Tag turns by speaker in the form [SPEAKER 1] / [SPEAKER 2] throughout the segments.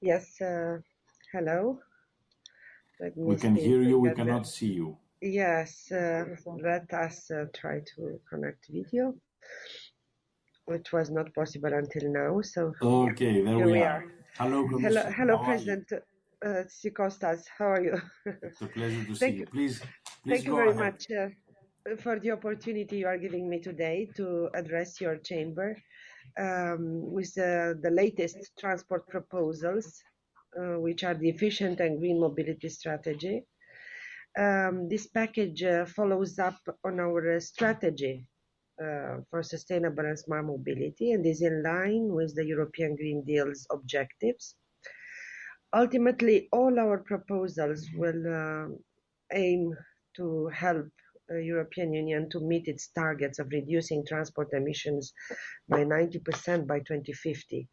[SPEAKER 1] Yes, uh, hello. Let me
[SPEAKER 2] We can hear you, we cannot see you.
[SPEAKER 1] Yes, uh, let us uh, try to connect video, which was not possible until now. So
[SPEAKER 2] Okay, there
[SPEAKER 1] here
[SPEAKER 2] we
[SPEAKER 1] we
[SPEAKER 2] are.
[SPEAKER 1] are.
[SPEAKER 2] Hello,
[SPEAKER 1] Hello, hello,
[SPEAKER 2] How?
[SPEAKER 1] President uh, Tzitzikostas. How are you?
[SPEAKER 2] It's a pleasure to see you. Please, please
[SPEAKER 1] Thank you very
[SPEAKER 2] ahead.
[SPEAKER 1] much uh, for the opportunity you are giving me today to address your chamber um, with the latest transport proposals, uh, which are the efficient and green mobility strategy. Um, this package uh, follows up on our strategy uh, for sustainable and smart mobility and is in line with the European Green Deal's objectives. Ultimately, all our proposals will uh, aim to help European Union to meet its targets of reducing transport emissions by 90% by 2050.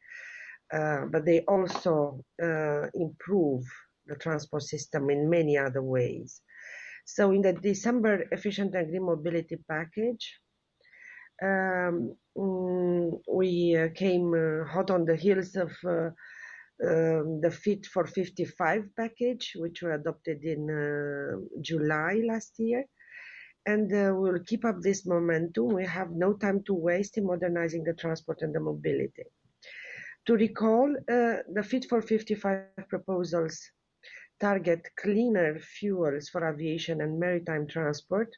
[SPEAKER 1] Uh, but they also uh, improve the transport system in many other ways. So, in the December Efficient and Green Mobility Package, um, mm, we uh, came uh, hot on the heels of uh, um, the Fit for 55 package, which were adopted in uh, July last year. And uh, we'll keep up this momentum. We have no time to waste in modernizing the transport and the mobility. To recall, uh, the Fit for 55 proposals target cleaner fuels for aviation and maritime transport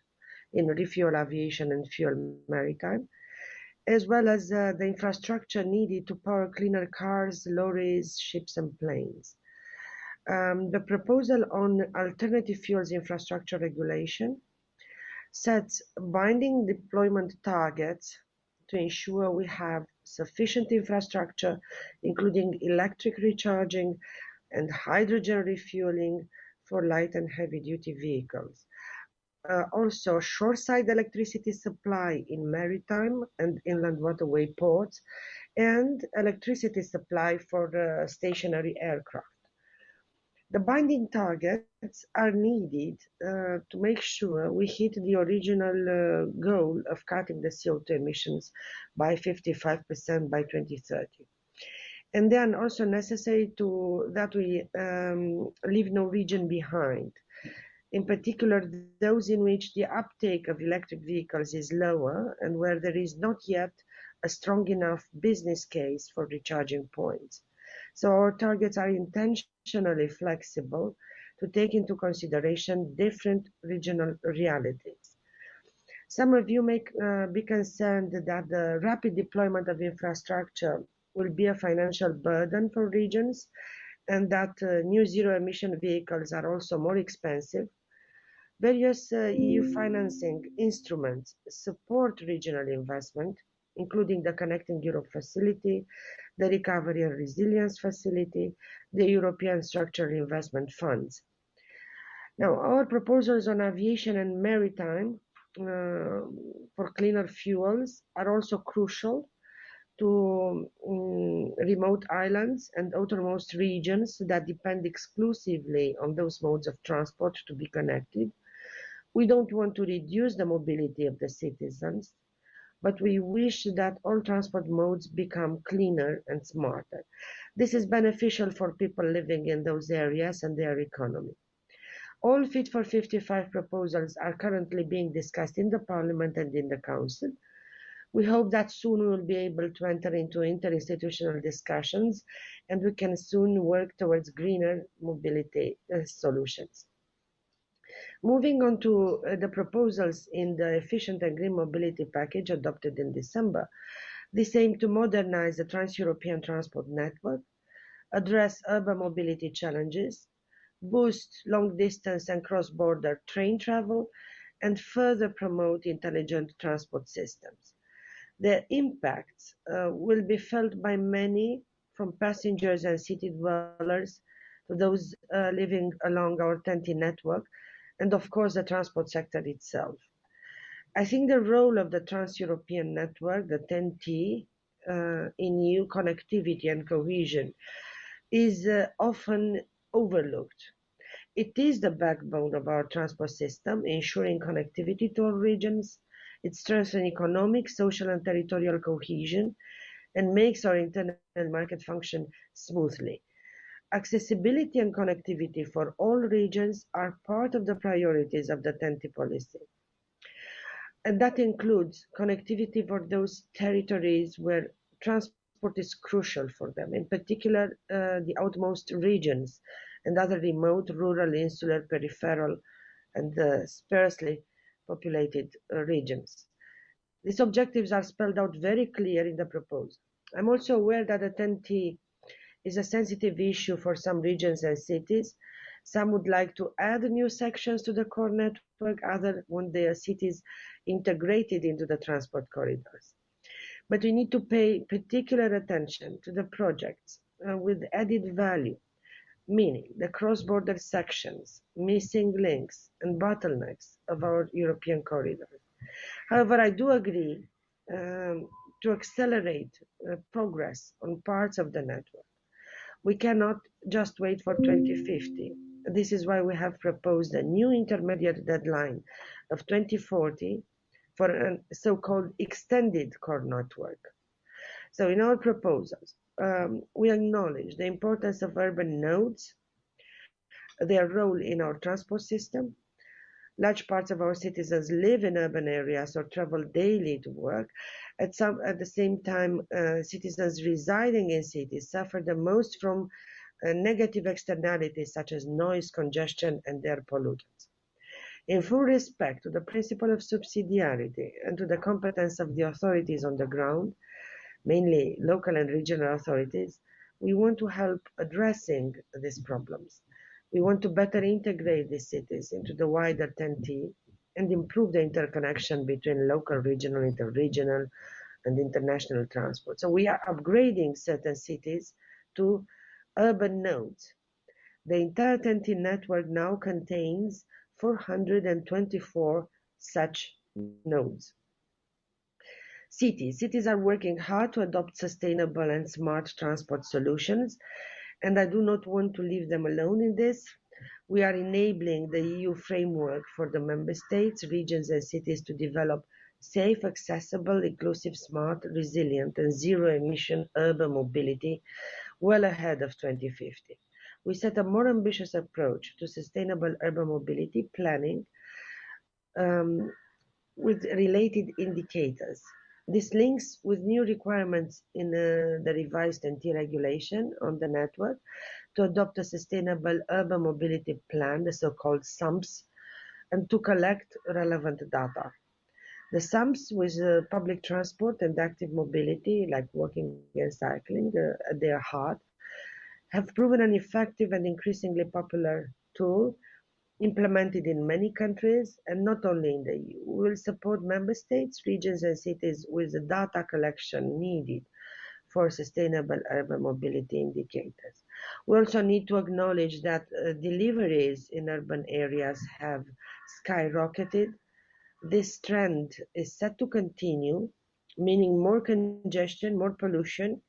[SPEAKER 1] in refuel aviation and fuel maritime, as well as uh, the infrastructure needed to power cleaner cars, lorries, ships, and planes. Um, the proposal on alternative fuels infrastructure regulation sets binding deployment targets to ensure we have sufficient infrastructure, including electric recharging and hydrogen refueling for light and heavy duty vehicles. Uh, also, shoreside electricity supply in maritime and inland waterway ports, and electricity supply for uh, stationary aircraft. The binding targets are needed uh, to make sure we hit the original uh, goal of cutting the CO2 emissions by 55% by 2030. And then also necessary to that we um, leave no region behind. In particular, those in which the uptake of electric vehicles is lower and where there is not yet a strong enough business case for recharging points. So our targets are intentionally flexible to take into consideration different regional realities. Some of you may uh, be concerned that the rapid deployment of infrastructure will be a financial burden for regions and that uh, new zero emission vehicles are also more expensive. Various uh, EU financing instruments support regional investment, including the Connecting Europe facility, the Recovery and Resilience Facility, the European Structural Investment Funds. Now, our proposals on aviation and maritime uh, for cleaner fuels are also crucial to um, remote islands and outermost regions that depend exclusively on those modes of transport to be connected. We don't want to reduce the mobility of the citizens, but we wish that all transport modes become cleaner and smarter. This is beneficial for people living in those areas and their economy. All Fit for 55 proposals are currently being discussed in the Parliament and in the Council. We hope that soon we will be able to enter into interinstitutional discussions and we can soon work towards greener mobility uh, solutions. Moving on to uh, the proposals in the Efficient and Green Mobility Package adopted in December, this aim to modernize the trans-European transport network, address urban mobility challenges, boost long-distance and cross-border train travel, and further promote intelligent transport systems. The impacts uh, will be felt by many, from passengers and city dwellers to those uh, living along our TEN-T network, and of course the transport sector itself. I think the role of the Trans-European Network, the TEN-T, uh, in EU connectivity and cohesion is uh, often overlooked. It is the backbone of our transport system, ensuring connectivity to all regions. It strengthens economic, social, and territorial cohesion and makes our internal market function smoothly. Accessibility and connectivity for all regions are part of the priorities of the TEN-T policy. And that includes connectivity for those territories where transport is crucial for them, in particular uh, the outmost regions and other remote, rural, insular, peripheral, and uh, sparsely populated uh, regions. These objectives are spelled out very clear in the proposal. I'm also aware that the TEN-T is a sensitive issue for some regions and cities. Some would like to add new sections to the core network, others want their cities integrated into the transport corridors. But we need to pay particular attention to the projects uh, with added value, meaning the cross-border sections, missing links, and bottlenecks of our European corridors. However, I do agree um, to accelerate uh, progress on parts of the network. We cannot just wait for 2050. This is why we have proposed a new intermediate deadline of 2040 for a so-called extended core network. So in our proposals, um, we acknowledge the importance of urban nodes, their role in our transport system, large parts of our citizens live in urban areas or travel daily to work. At, some, at the same time, uh, citizens residing in cities suffer the most from uh, negative externalities such as noise, congestion, and air pollutants. In full respect to the principle of subsidiarity and to the competence of the authorities on the ground, mainly local and regional authorities, we want to help addressing these problems. We want to better integrate these cities into the wider TEN-T and improve the interconnection between local, regional, interregional, and international transport. So we are upgrading certain cities to urban nodes. The entire TEN-T network now contains 424 such nodes. Cities. Cities are working hard to adopt sustainable and smart transport solutions and I do not want to leave them alone in this. We are enabling the EU framework for the member states, regions, and cities to develop safe, accessible, inclusive, smart, resilient, and zero emission urban mobility well ahead of 2050. We set a more ambitious approach to sustainable urban mobility planning um, with related indicators. This links with new requirements in uh, the revised TEN-T regulation on the network to adopt a sustainable urban mobility plan, the so-called SUMPS, and to collect relevant data. The SUMPS with uh, public transport and active mobility, like walking and cycling, uh, at their heart, have proven an effective and increasingly popular tool implemented in many countries and not only in the EU. We will support member states, regions and cities with the data collection needed for sustainable urban mobility indicators. We also need to acknowledge that uh, deliveries in urban areas have skyrocketed. This trend is set to continue, meaning more congestion, more pollution.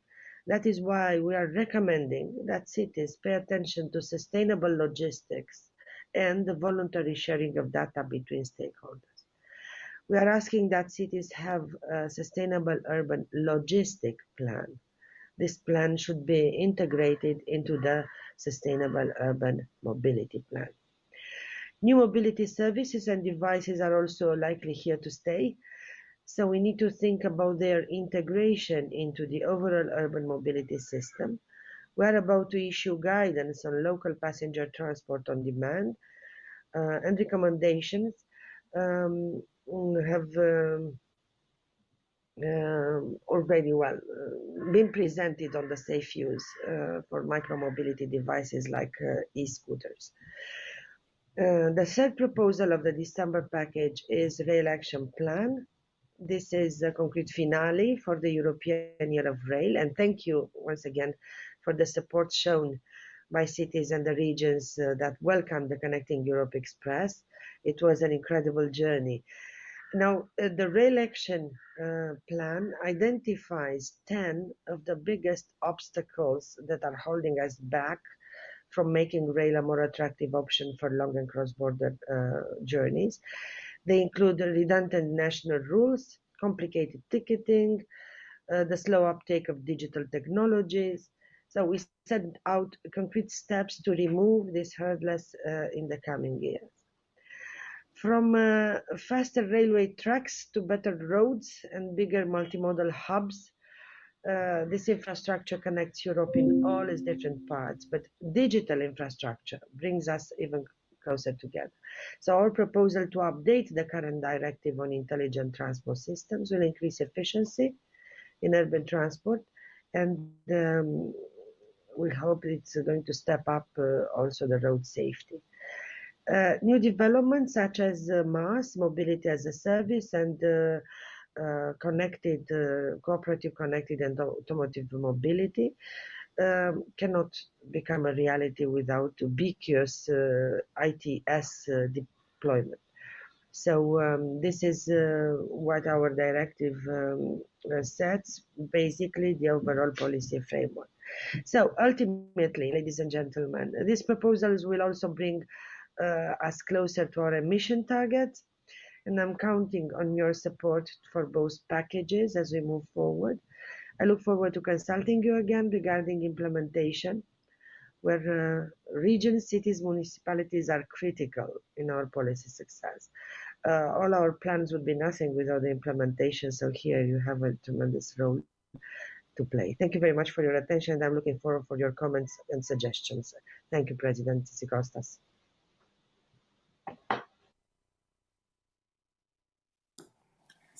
[SPEAKER 1] That is why we are recommending that cities pay attention to sustainable logistics and the voluntary sharing of data between stakeholders. We are asking that cities have a sustainable urban logistic plan. This plan should be integrated into the sustainable urban mobility plan. New mobility services and devices are also likely here to stay. So we need to think about their integration into the overall urban mobility system we are about to issue guidance on local passenger transport on demand uh, and recommendations um, have um, uh, already well uh, been presented on the safe use uh, for micromobility devices like uh, e-scooters. Uh, the third proposal of the December package is Rail Action Plan. This is a concrete finale for the European Year of Rail, and thank you once again for the support shown by cities and the regions uh, that welcomed the Connecting Europe Express. It was an incredible journey. Now, uh, the rail action uh, plan identifies 10 of the biggest obstacles that are holding us back from making rail a more attractive option for long and cross-border uh, journeys. They include redundant national rules, complicated ticketing, uh, the slow uptake of digital technologies, So we set out concrete steps to remove these hurdles uh, in the coming years. From uh, faster railway tracks to better roads and bigger multimodal hubs, uh, this infrastructure connects Europe in all its different parts, but digital infrastructure brings us even closer together. So our proposal to update the current directive on intelligent transport systems will increase efficiency in urban transport and um, we hope it's going to step up uh, also the road safety. Uh, new developments such as uh, MaaS, mobility as a service, and connected, cooperative connected and automotive mobility um, cannot become a reality without ubiquitous ITS deployment. So um, this is uh, what our directive um, uh, sets, basically the overall policy framework. So ultimately, ladies and gentlemen, these proposals will also bring uh, us closer to our emission targets, and I'm counting on your support for both packages as we move forward. I look forward to consulting you again regarding implementation, where uh, regions, cities, municipalities are critical in our policy success. Uh, all our plans would be nothing without the implementation, so here you have a tremendous role to play. Thank you very much for your attention, I'm looking forward for your comments and suggestions. Thank you, President Tzitzikostas.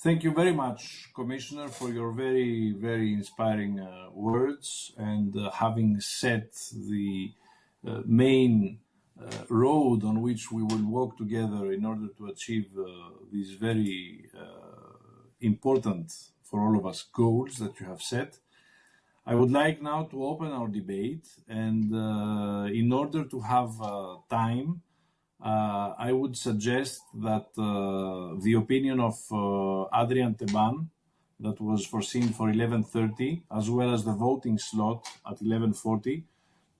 [SPEAKER 2] Thank you very much, Commissioner, for your very, very inspiring uh, words and uh, having set the uh, main road on which we will walk together in order to achieve uh, these very uh, important for all of us goals that you have set. I would like now to open our debate, and in order to have time, uh, I would suggest that uh, the opinion of uh, Adrian Teban that was foreseen for 11.30 as well as the voting slot at 11.40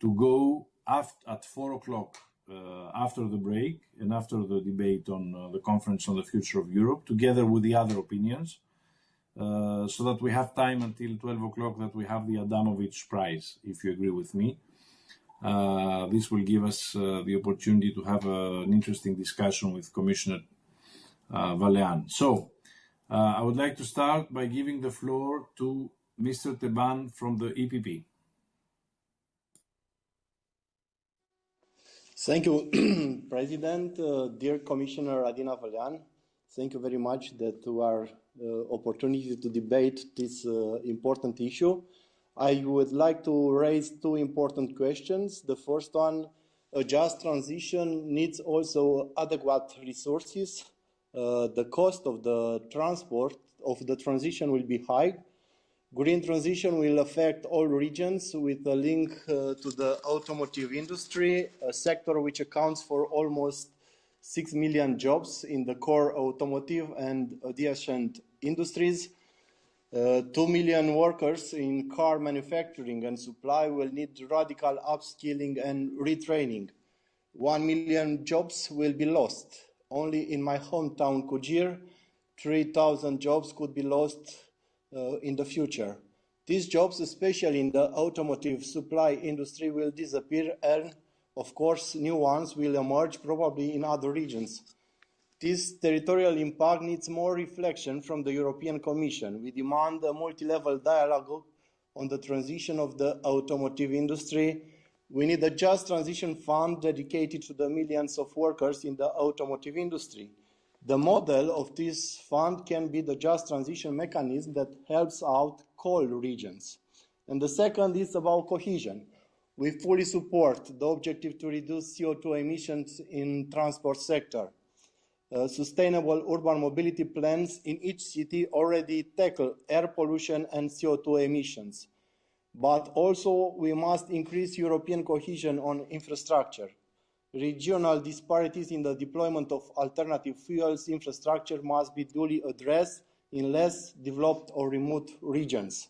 [SPEAKER 2] to go at 4 o'clock uh, after the break and after the debate on uh, the conference on the future of Europe together with the other opinions uh, so that we have time until 12 o'clock that we have the Adamowicz Prize, if you agree with me. Uh, this will give us uh, the opportunity to have uh, an interesting discussion with Commissioner Vălean. So, I would like to start by giving the floor to Mr. Teban from the EPP.
[SPEAKER 3] Thank you, President. Uh, dear Commissioner Adina Vălean, thank you very much that you are uh, opportunity to debate this uh, important issue. I would like to raise two important questions. The first one, a just transition needs also adequate resources. Uh, the cost of the transport of the transition will be high. Green transition will affect all regions with a link uh, to the automotive industry, a sector which accounts for almost 6 million jobs in the core automotive and adjacent industries. Uh, 2 million workers in car manufacturing and supply will need radical upskilling and retraining. 1 million jobs will be lost. Only in my hometown, Cugir, 3,000 jobs could be lost Uh, in the future. These jobs, especially in the automotive supply industry, will disappear and, of course, new ones will emerge probably in other regions. This territorial impact needs more reflection from the European Commission. We demand a multi-level dialogue on the transition of the automotive industry. We need a just transition fund dedicated to the millions of workers in the automotive industry. The model of this fund can be the just transition mechanism that helps out coal regions. And the second is about cohesion. We fully support the objective to reduce CO2 emissions in transport sector. Uh, sustainable urban mobility plans in each city already tackle air pollution and CO2 emissions. But also we must increase European cohesion on infrastructure. Regional disparities in the deployment of alternative fuels infrastructure must be duly addressed in less developed or remote regions.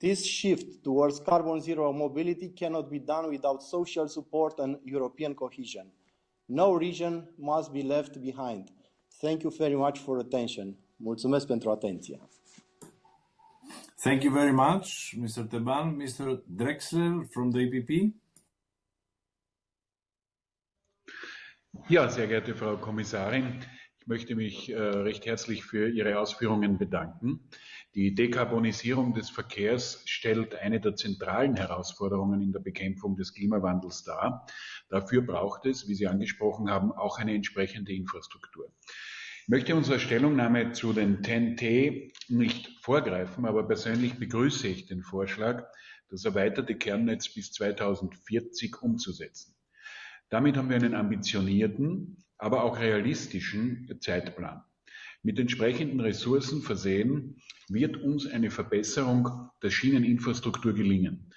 [SPEAKER 3] This shift towards carbon zero mobility cannot be done without social support and European cohesion. No region must be left behind. Thank you very much for attention. Mulțumesc pentru atenție.
[SPEAKER 2] Thank you very much, Mr. Teban. Mr. Drexler from the EPP.
[SPEAKER 4] Ja, sehr geehrte Frau Kommissarin, ich möchte mich äh, recht herzlich für Ihre Ausführungen bedanken. Die Dekarbonisierung des Verkehrs stellt eine der zentralen Herausforderungen in der Bekämpfung des Klimawandels dar. Dafür braucht es, wie Sie angesprochen haben, auch eine entsprechende Infrastruktur. Ich möchte unsere Stellungnahme zu den TNT nicht vorgreifen, aber persönlich begrüße ich den Vorschlag, das erweiterte Kernnetz bis 2040 umzusetzen. Damit haben wir einen ambitionierten, aber auch realistischen Zeitplan. Mit entsprechenden Ressourcen versehen wird uns eine Verbesserung der Schieneninfrastruktur gelingen.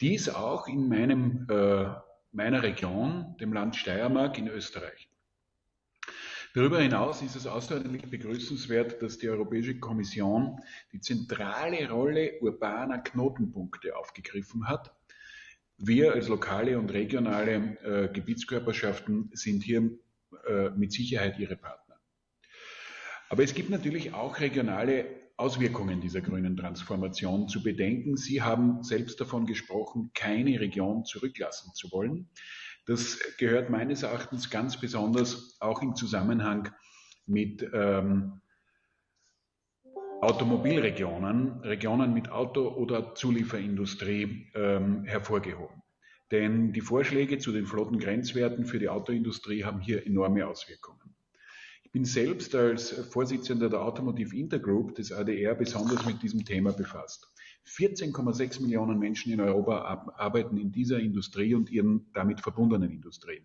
[SPEAKER 4] Dies auch in meinem, äh, meiner Region, dem Land Steiermark in Österreich. Darüber hinaus ist es außerordentlich begrüßenswert, dass die Europäische Kommission die zentrale Rolle urbaner Knotenpunkte aufgegriffen hat. Wir als lokale und regionale äh, Gebietskörperschaften sind hier äh, mit Sicherheit ihre Partner. Aber es gibt natürlich auch regionale Auswirkungen dieser grünen Transformation zu bedenken. Sie haben selbst davon gesprochen, keine Region zurücklassen zu wollen. Das gehört meines Erachtens ganz besonders auch im Zusammenhang mit ähm, Automobilregionen, Regionen mit Auto- oder Zulieferindustrie ähm, hervorgehoben. Denn die Vorschläge zu den Flottengrenzwerten für die Autoindustrie haben hier enorme Auswirkungen. Ich bin selbst als Vorsitzender der Automotive Intergroup des ADR besonders mit diesem Thema befasst. 14,6 Millionen Menschen in Europa arbeiten in dieser Industrie und ihren damit verbundenen Industrien.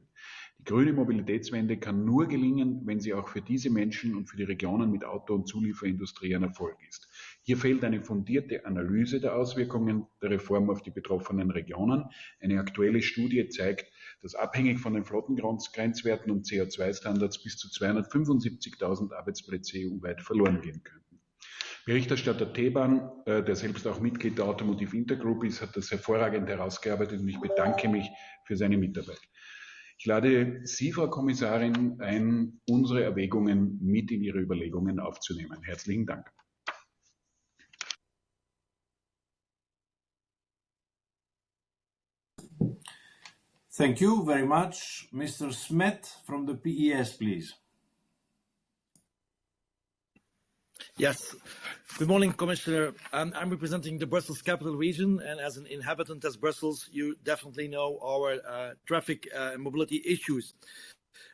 [SPEAKER 4] Die grüne Mobilitätswende kann nur gelingen, wenn sie auch für diese Menschen und für die Regionen mit Auto- und Zulieferindustrie ein Erfolg ist. Hier fehlt eine fundierte Analyse der Auswirkungen der Reform auf die betroffenen Regionen. Eine aktuelle Studie zeigt, dass abhängig von den Flottengrenzwerten und CO2-Standards bis zu 275.000 Arbeitsplätze EU-weit verloren gehen können. Berichterstatter Teban, äh, der selbst auch Mitglied der Automotive Intergroup ist, hat das hervorragend herausgearbeitet und ich bedanke mich für seine Mitarbeit. Ich lade Sie, Frau Kommissarin, ein, unsere Erwägungen mit in Ihre Überlegungen aufzunehmen. Herzlichen Dank.
[SPEAKER 2] Thank you very much. Mr. Smet from the PES, please.
[SPEAKER 5] Yes. Good morning, Commissioner. Um, I'm representing the Brussels Capital Region, and as an inhabitant of Brussels, you definitely know our uh, traffic uh, mobility issues.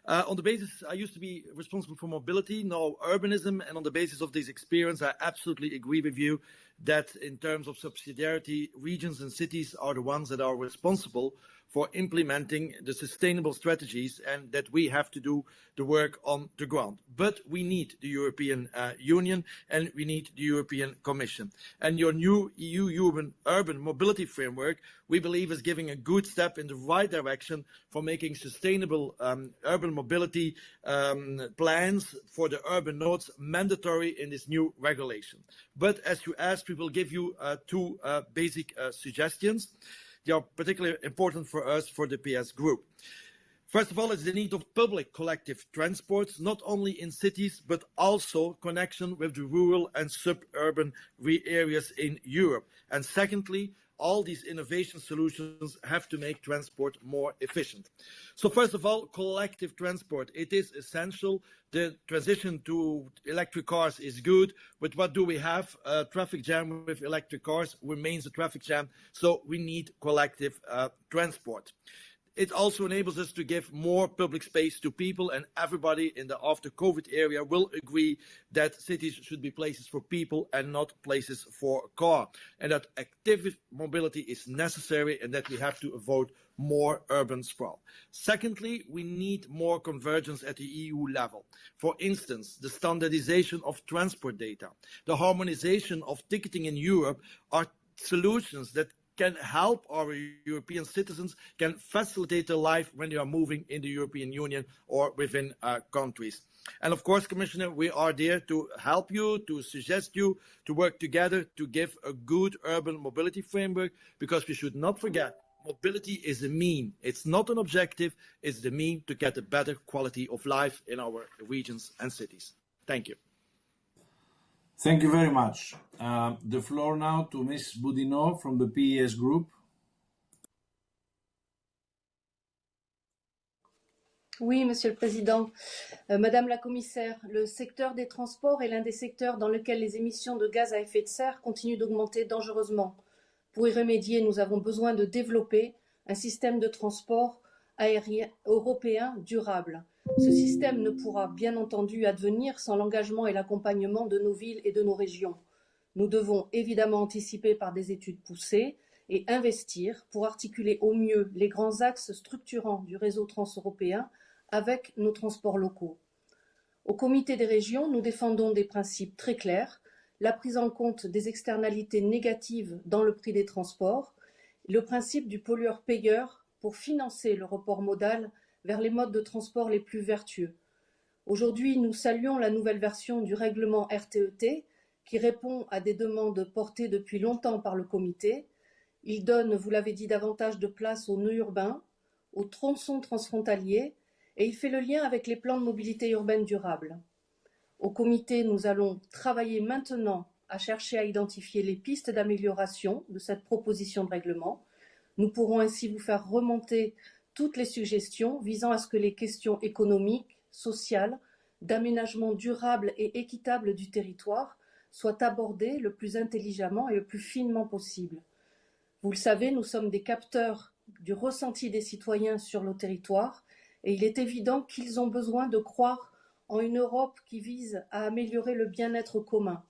[SPEAKER 5] Uh, on the basis, I used to be responsible for mobility, now urbanism, and on the basis of this experience, I absolutely agree with you that in terms of subsidiarity, regions and cities are the ones that are responsible for implementing the sustainable strategies and that we have to do the work on the ground. But we need the European uh, Union and we need the European Commission. And your new EU urban, urban mobility framework, we believe is giving a good step in the right direction for making sustainable um, urban mobility um, plans for the urban nodes mandatory in this new regulation. But as you asked, we will give you uh, two uh, basic uh, suggestions. They are particularly important for us, for the PS Group. First of all, it's the need of public collective transport, not only in cities, but also connection with the rural and suburban areas in Europe. And secondly, all these innovation solutions have to make transport more efficient. So first of all, collective transport. It is essential. The transition to electric cars is good, but what do we have? A traffic jam with electric cars remains a traffic jam, so we need collective uh, transport. It also enables us to give more public space to people and everybody in the after COVID area will agree that cities should be places for people and not places for car and that active mobility is necessary and that we have to avoid more urban sprawl. Secondly, we need more convergence at the EU level. For instance, the standardization of transport data, the harmonization of ticketing in Europe are solutions that can help our European citizens, can facilitate their life when they are moving in the European Union or within uh, countries. And of course, Commissioner, we are there to help you, to suggest you, to work together to give a good urban mobility framework, because we should not forget mobility is a mean. It's not an objective, it's the mean to get a better quality of life in our regions and cities. Thank you.
[SPEAKER 2] Thank you very much. Uh, the floor now to Ms. From the PES Group.
[SPEAKER 6] Oui, Monsieur le Président. Euh, Madame la Commissaire, le secteur des transports est l'un des secteurs dans lequel les émissions de gaz à effet de serre continuent d'augmenter dangereusement. Pour y remédier, nous avons besoin de développer un système de transport aérien européen durable. Ce système ne pourra bien entendu advenir sans l'engagement et l'accompagnement de nos villes et de nos régions. Nous devons évidemment anticiper par des études poussées et investir pour articuler au mieux les grands axes structurants du réseau transeuropéen avec nos transports locaux. Au comité des régions, nous défendons des principes très clairs, la prise en compte des externalités négatives dans le prix des transports, le principe du pollueur-payeur pour financer le report modal vers les modes de transport les plus vertueux. Aujourd'hui, nous saluons la nouvelle version du règlement RTET e qui répond à des demandes portées depuis longtemps par le comité. Il donne, vous l'avez dit, davantage de place aux nœuds urbains, aux tronçons transfrontaliers et il fait le lien avec les plans de mobilité urbaine durable. Au comité, nous allons travailler maintenant à chercher à identifier les pistes d'amélioration de cette proposition de règlement. Nous pourrons ainsi vous faire remonter toutes les suggestions visant à ce que les questions économiques, sociales, d'aménagement durable et équitable du territoire soient abordées le plus intelligemment et le plus finement possible. Vous le savez, nous sommes des capteurs du ressenti des citoyens sur nos territoires et il est évident qu'ils ont besoin de croire en une Europe qui vise à améliorer le bien-être commun.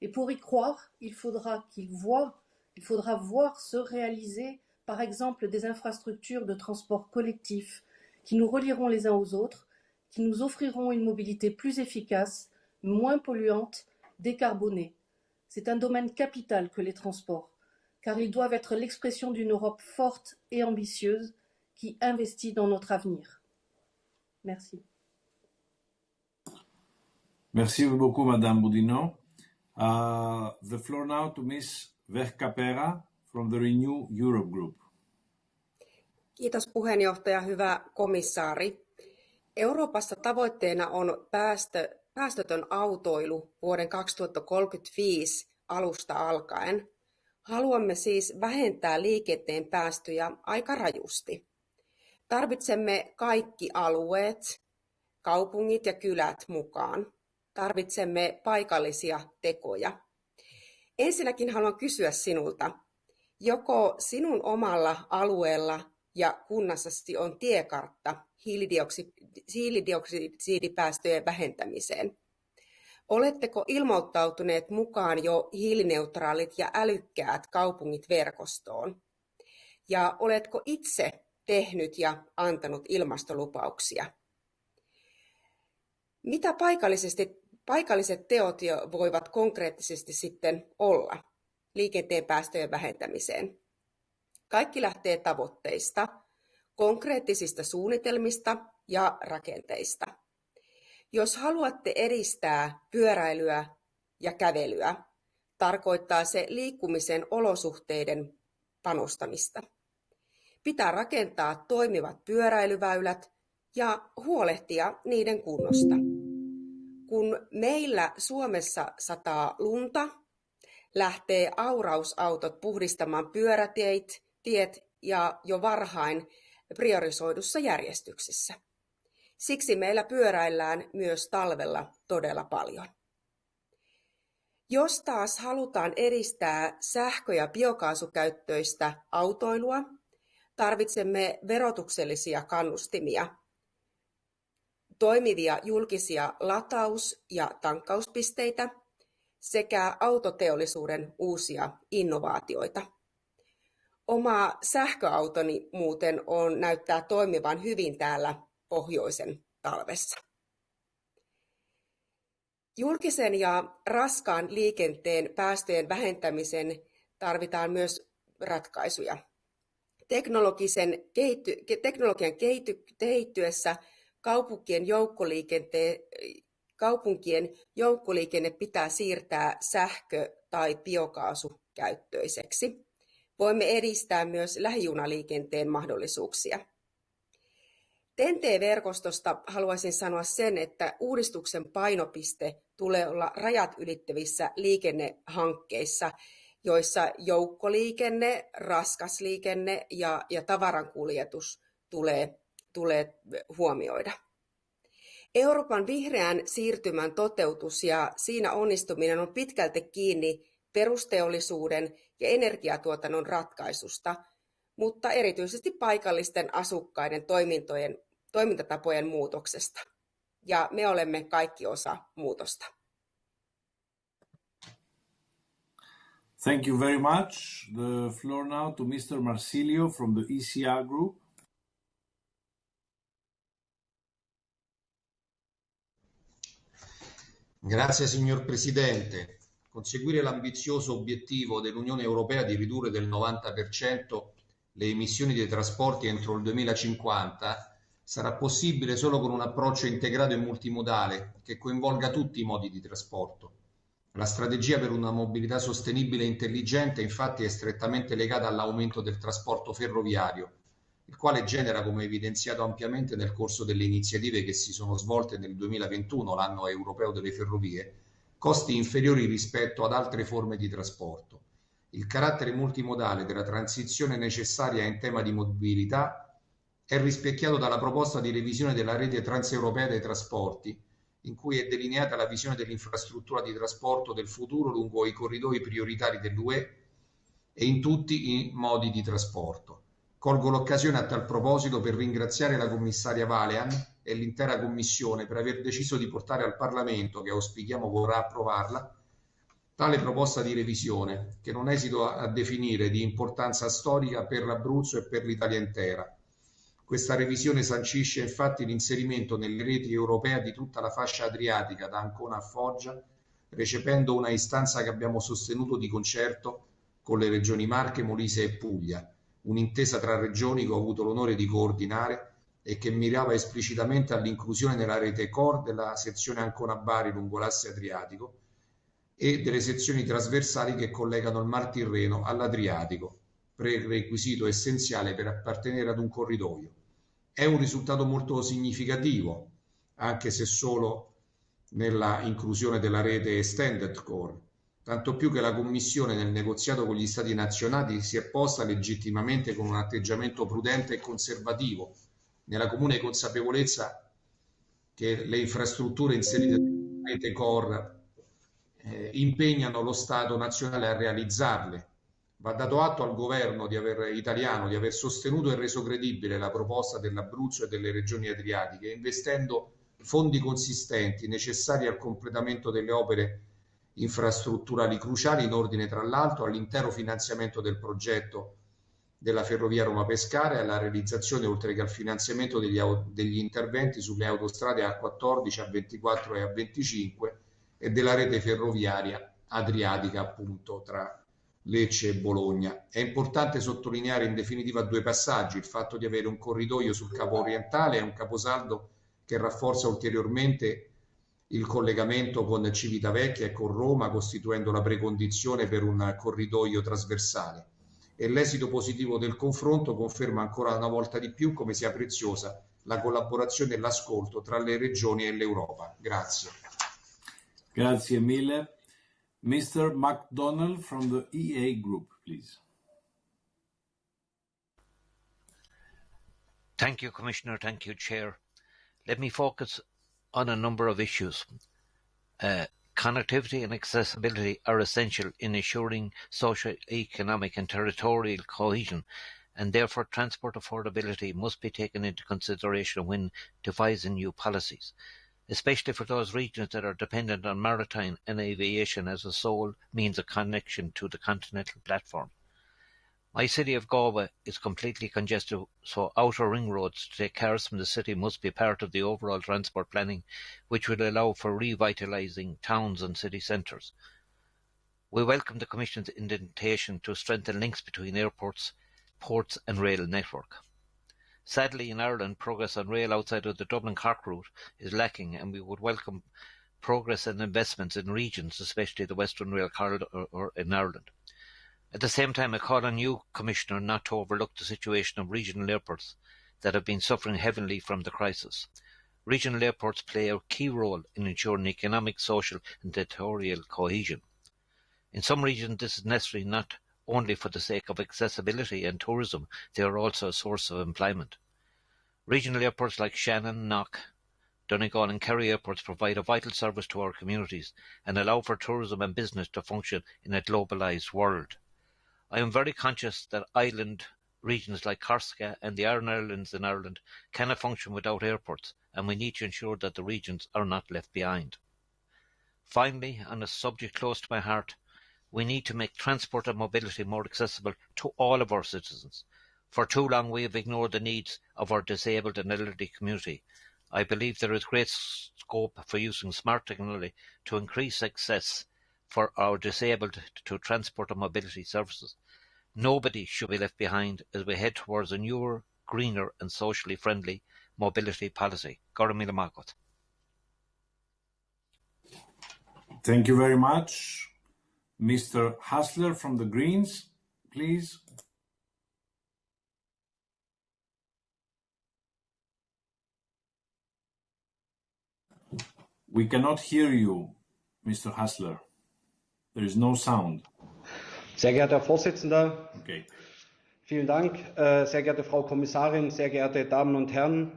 [SPEAKER 6] Et pour y croire, il faudra qu'ils voient, il faudra voir se réaliser, par exemple, des infrastructures de transport collectif qui nous relieront les uns aux autres, qui nous offriront une mobilité plus efficace, moins polluante, décarbonée. C'est un domaine capital que les transports, car ils doivent être l'expression d'une Europe forte et ambitieuse qui investit dans notre avenir. Merci.
[SPEAKER 2] Merci beaucoup, Madame Boudinot. Uh, the floor now to Ms. Verkapera from the Renew Europe Group.
[SPEAKER 7] Kiitos puheenjohtaja, hyvä komissaari. Euroopassa tavoitteena on päästö, päästötön autoilu vuoden 2035 alusta alkaen. Haluamme siis vähentää liikenteen päästöjä aika rajusti. Tarvitsemme kaikki alueet, kaupungit ja kylät mukaan. Tarvitsemme paikallisia tekoja. Ensinnäkin haluan kysyä sinulta, joko sinun omalla alueella ja kunnassasi on tiekartta hiilidioksidipäästöjen vähentämiseen? Oletteko ilmoittautuneet mukaan jo hiilineutraalit ja älykkäät kaupungit verkostoon? Ja oletko itse tehnyt ja antanut ilmastolupauksia. Mitä paikallisesti, paikalliset teot voivat konkreettisesti sitten olla liikenteen päästöjen vähentämiseen? Kaikki lähtee tavoitteista, konkreettisista suunnitelmista ja rakenteista. Jos haluatte edistää pyöräilyä ja kävelyä, tarkoittaa se liikkumisen olosuhteiden panostamista. Pitää rakentaa toimivat pyöräilyväylät ja huolehtia niiden kunnosta. Kun meillä Suomessa sataa lunta, lähtee aurausautot puhdistamaan pyörätiet tiet ja jo varhain priorisoidussa järjestyksessä. Siksi meillä pyöräillään myös talvella todella paljon. Jos taas halutaan edistää sähkö- ja biokaasukäyttöistä autoilua, Tarvitsemme verotuksellisia kannustimia, toimivia julkisia lataus- ja tankkauspisteitä sekä autoteollisuuden uusia innovaatioita. Oma sähköautoni muuten on, näyttää toimivan hyvin täällä pohjoisen talvessa. Julkisen ja raskaan liikenteen päästöjen vähentämisen tarvitaan myös ratkaisuja. Teknologisen kehitty, teknologian kehitty, kehittyessä kaupunkien, joukkoliikenteen, kaupunkien joukkoliikenne pitää siirtää sähkö- tai biokaasukäyttöiseksi. Voimme edistää myös lähijunaliikenteen mahdollisuuksia. TEN-T-verkostosta haluaisin sanoa sen, että uudistuksen painopiste tulee olla rajat ylittävissä liikennehankkeissa, joissa joukkoliikenne, raskasliikenne ja, ja tavarankuljetus tulee, tulee huomioida. Euroopan vihreän siirtymän toteutus ja siinä onnistuminen on pitkälti kiinni perusteollisuuden ja energiatuotannon ratkaisusta, mutta erityisesti paikallisten asukkaiden toimintojen, toimintatapojen muutoksesta. Ja me olemme kaikki osa muutosta.
[SPEAKER 2] Thank you very much. The floor now to Mr. Marsilio from the ECR Group.
[SPEAKER 8] Grazie signor Presidente. Conseguire l'ambizioso obiettivo dell'Unione Europea di ridurre del 90% le emissioni dei trasporti entro il 2050 sarà possibile solo con un approccio integrato e multimodale che coinvolga tutti i modi di trasporto. La strategia per una mobilità sostenibile e intelligente infatti è strettamente legata all'aumento del trasporto ferroviario, il quale genera, come evidenziato ampiamente nel corso delle iniziative che si sono svolte nel 2021, l'anno europeo delle ferrovie, costi inferiori rispetto ad altre forme di trasporto. Il carattere multimodale della transizione necessaria in tema di mobilità è rispecchiato dalla proposta di revisione della rete transeuropea dei trasporti, in cui è delineata la visione dell'infrastruttura di trasporto del futuro lungo i corridoi prioritari dell'UE e in tutti i modi di trasporto. Colgo l'occasione a tal proposito per ringraziare la commissaria Valean e l'intera Commissione per aver deciso di portare al Parlamento, che auspichiamo vorrà approvarla, tale proposta di revisione, che non esito a definire di importanza storica per l'Abruzzo e per l'Italia intera. Questa revisione sancisce infatti l'inserimento nelle reti europee di tutta la fascia adriatica da Ancona a Foggia, recependo una istanza che abbiamo sostenuto di concerto con le regioni Marche, Molise e Puglia un'intesa tra regioni che ho avuto l'onore di coordinare e che mirava esplicitamente all'inclusione nella rete core della sezione Ancona-Bari lungo l'asse Adriatico e delle sezioni trasversali che collegano il Mar Tirreno all'Adriatico, prerequisito essenziale per appartenere ad un corridoio. È un risultato molto significativo, anche se solo nella inclusione della rete Extended Core, tanto più che la Commissione nel negoziato con gli Stati nazionali si è posta legittimamente con un atteggiamento prudente e conservativo, nella comune consapevolezza che le infrastrutture inserite nella rete core eh, impegnano lo Stato nazionale a realizzarle. Va dato atto al governo di aver, italiano di aver sostenuto e reso credibile la proposta dell'Abruzzo e delle regioni adriatiche, investendo fondi consistenti necessari al completamento delle opere infrastrutturali cruciali in ordine tra l'altro all'intero finanziamento del progetto della ferrovia Roma-Pescara e alla realizzazione oltre che al finanziamento degli, degli interventi sulle autostrade A14, A24 e A25 e della rete ferroviaria adriatica appunto tra Lecce e Bologna. È importante sottolineare in definitiva due passaggi, il fatto di avere un corridoio sul capo orientale e un caposaldo che rafforza ulteriormente il collegamento con Civitavecchia e con Roma, costituendo la precondizione per un corridoio trasversale. E l'esito positivo del confronto conferma ancora una volta di più come sia preziosa la collaborazione e l'ascolto tra le regioni e l'Europa. Grazie.
[SPEAKER 2] Grazie mille. Mr. McDonald from the EA Group, please.
[SPEAKER 9] Thank you, Commissioner. Thank you, Chair. Let me focus on a number of issues. Uh, connectivity and accessibility are essential in ensuring social, economic and territorial cohesion and therefore transport affordability must be taken into consideration when devising new policies, especially for those regions that are dependent on maritime and aviation as a sole means of connection to the continental platform. My city of Galway is completely congested, so outer ring roads to take cars from the city must be part of the overall transport planning, which will allow for revitalising towns and city centres. We welcome the Commission's indentation to strengthen links between airports, ports and rail network. Sadly, in Ireland, progress on rail outside of the Dublin-Cork route is lacking, and we would welcome progress and investments in regions, especially the Western Rail Corridor in Ireland. At the same time, I call on you, Commissioner, not to overlook the situation of regional airports that have been suffering heavily from the crisis. Regional airports play a key role in ensuring economic, social and territorial cohesion. In some regions this is necessary not only for the sake of accessibility and tourism, they are also a source of employment. Regional airports like Shannon, Knock, Donegal and Kerry airports provide a vital service to our communities and allow for tourism and business to function in a globalised world. I am very conscious that island regions like Corsica and the Aran Islands in Ireland cannot function without airports and we need to ensure that the regions are not left behind. Finally, on a subject close to my heart, we need to make transport and mobility more accessible to all of our citizens. For too long we have ignored the needs of our disabled and elderly community. I believe there is great scope for using smart technology to increase access for our disabled to transport and mobility services. Nobody should be left behind as we head towards a newer, greener and socially friendly mobility policy.
[SPEAKER 2] Thank you very much. Mr. Hassler from the Greens, please. We cannot hear you, Mr. Hassler. There is no sound.
[SPEAKER 10] Sehr geehrter Herr Vorsitzender,
[SPEAKER 2] Okay.
[SPEAKER 10] vielen Dank. Äh, Sehr geehrte Frau Kommissarin, sehr geehrte Damen und Herren,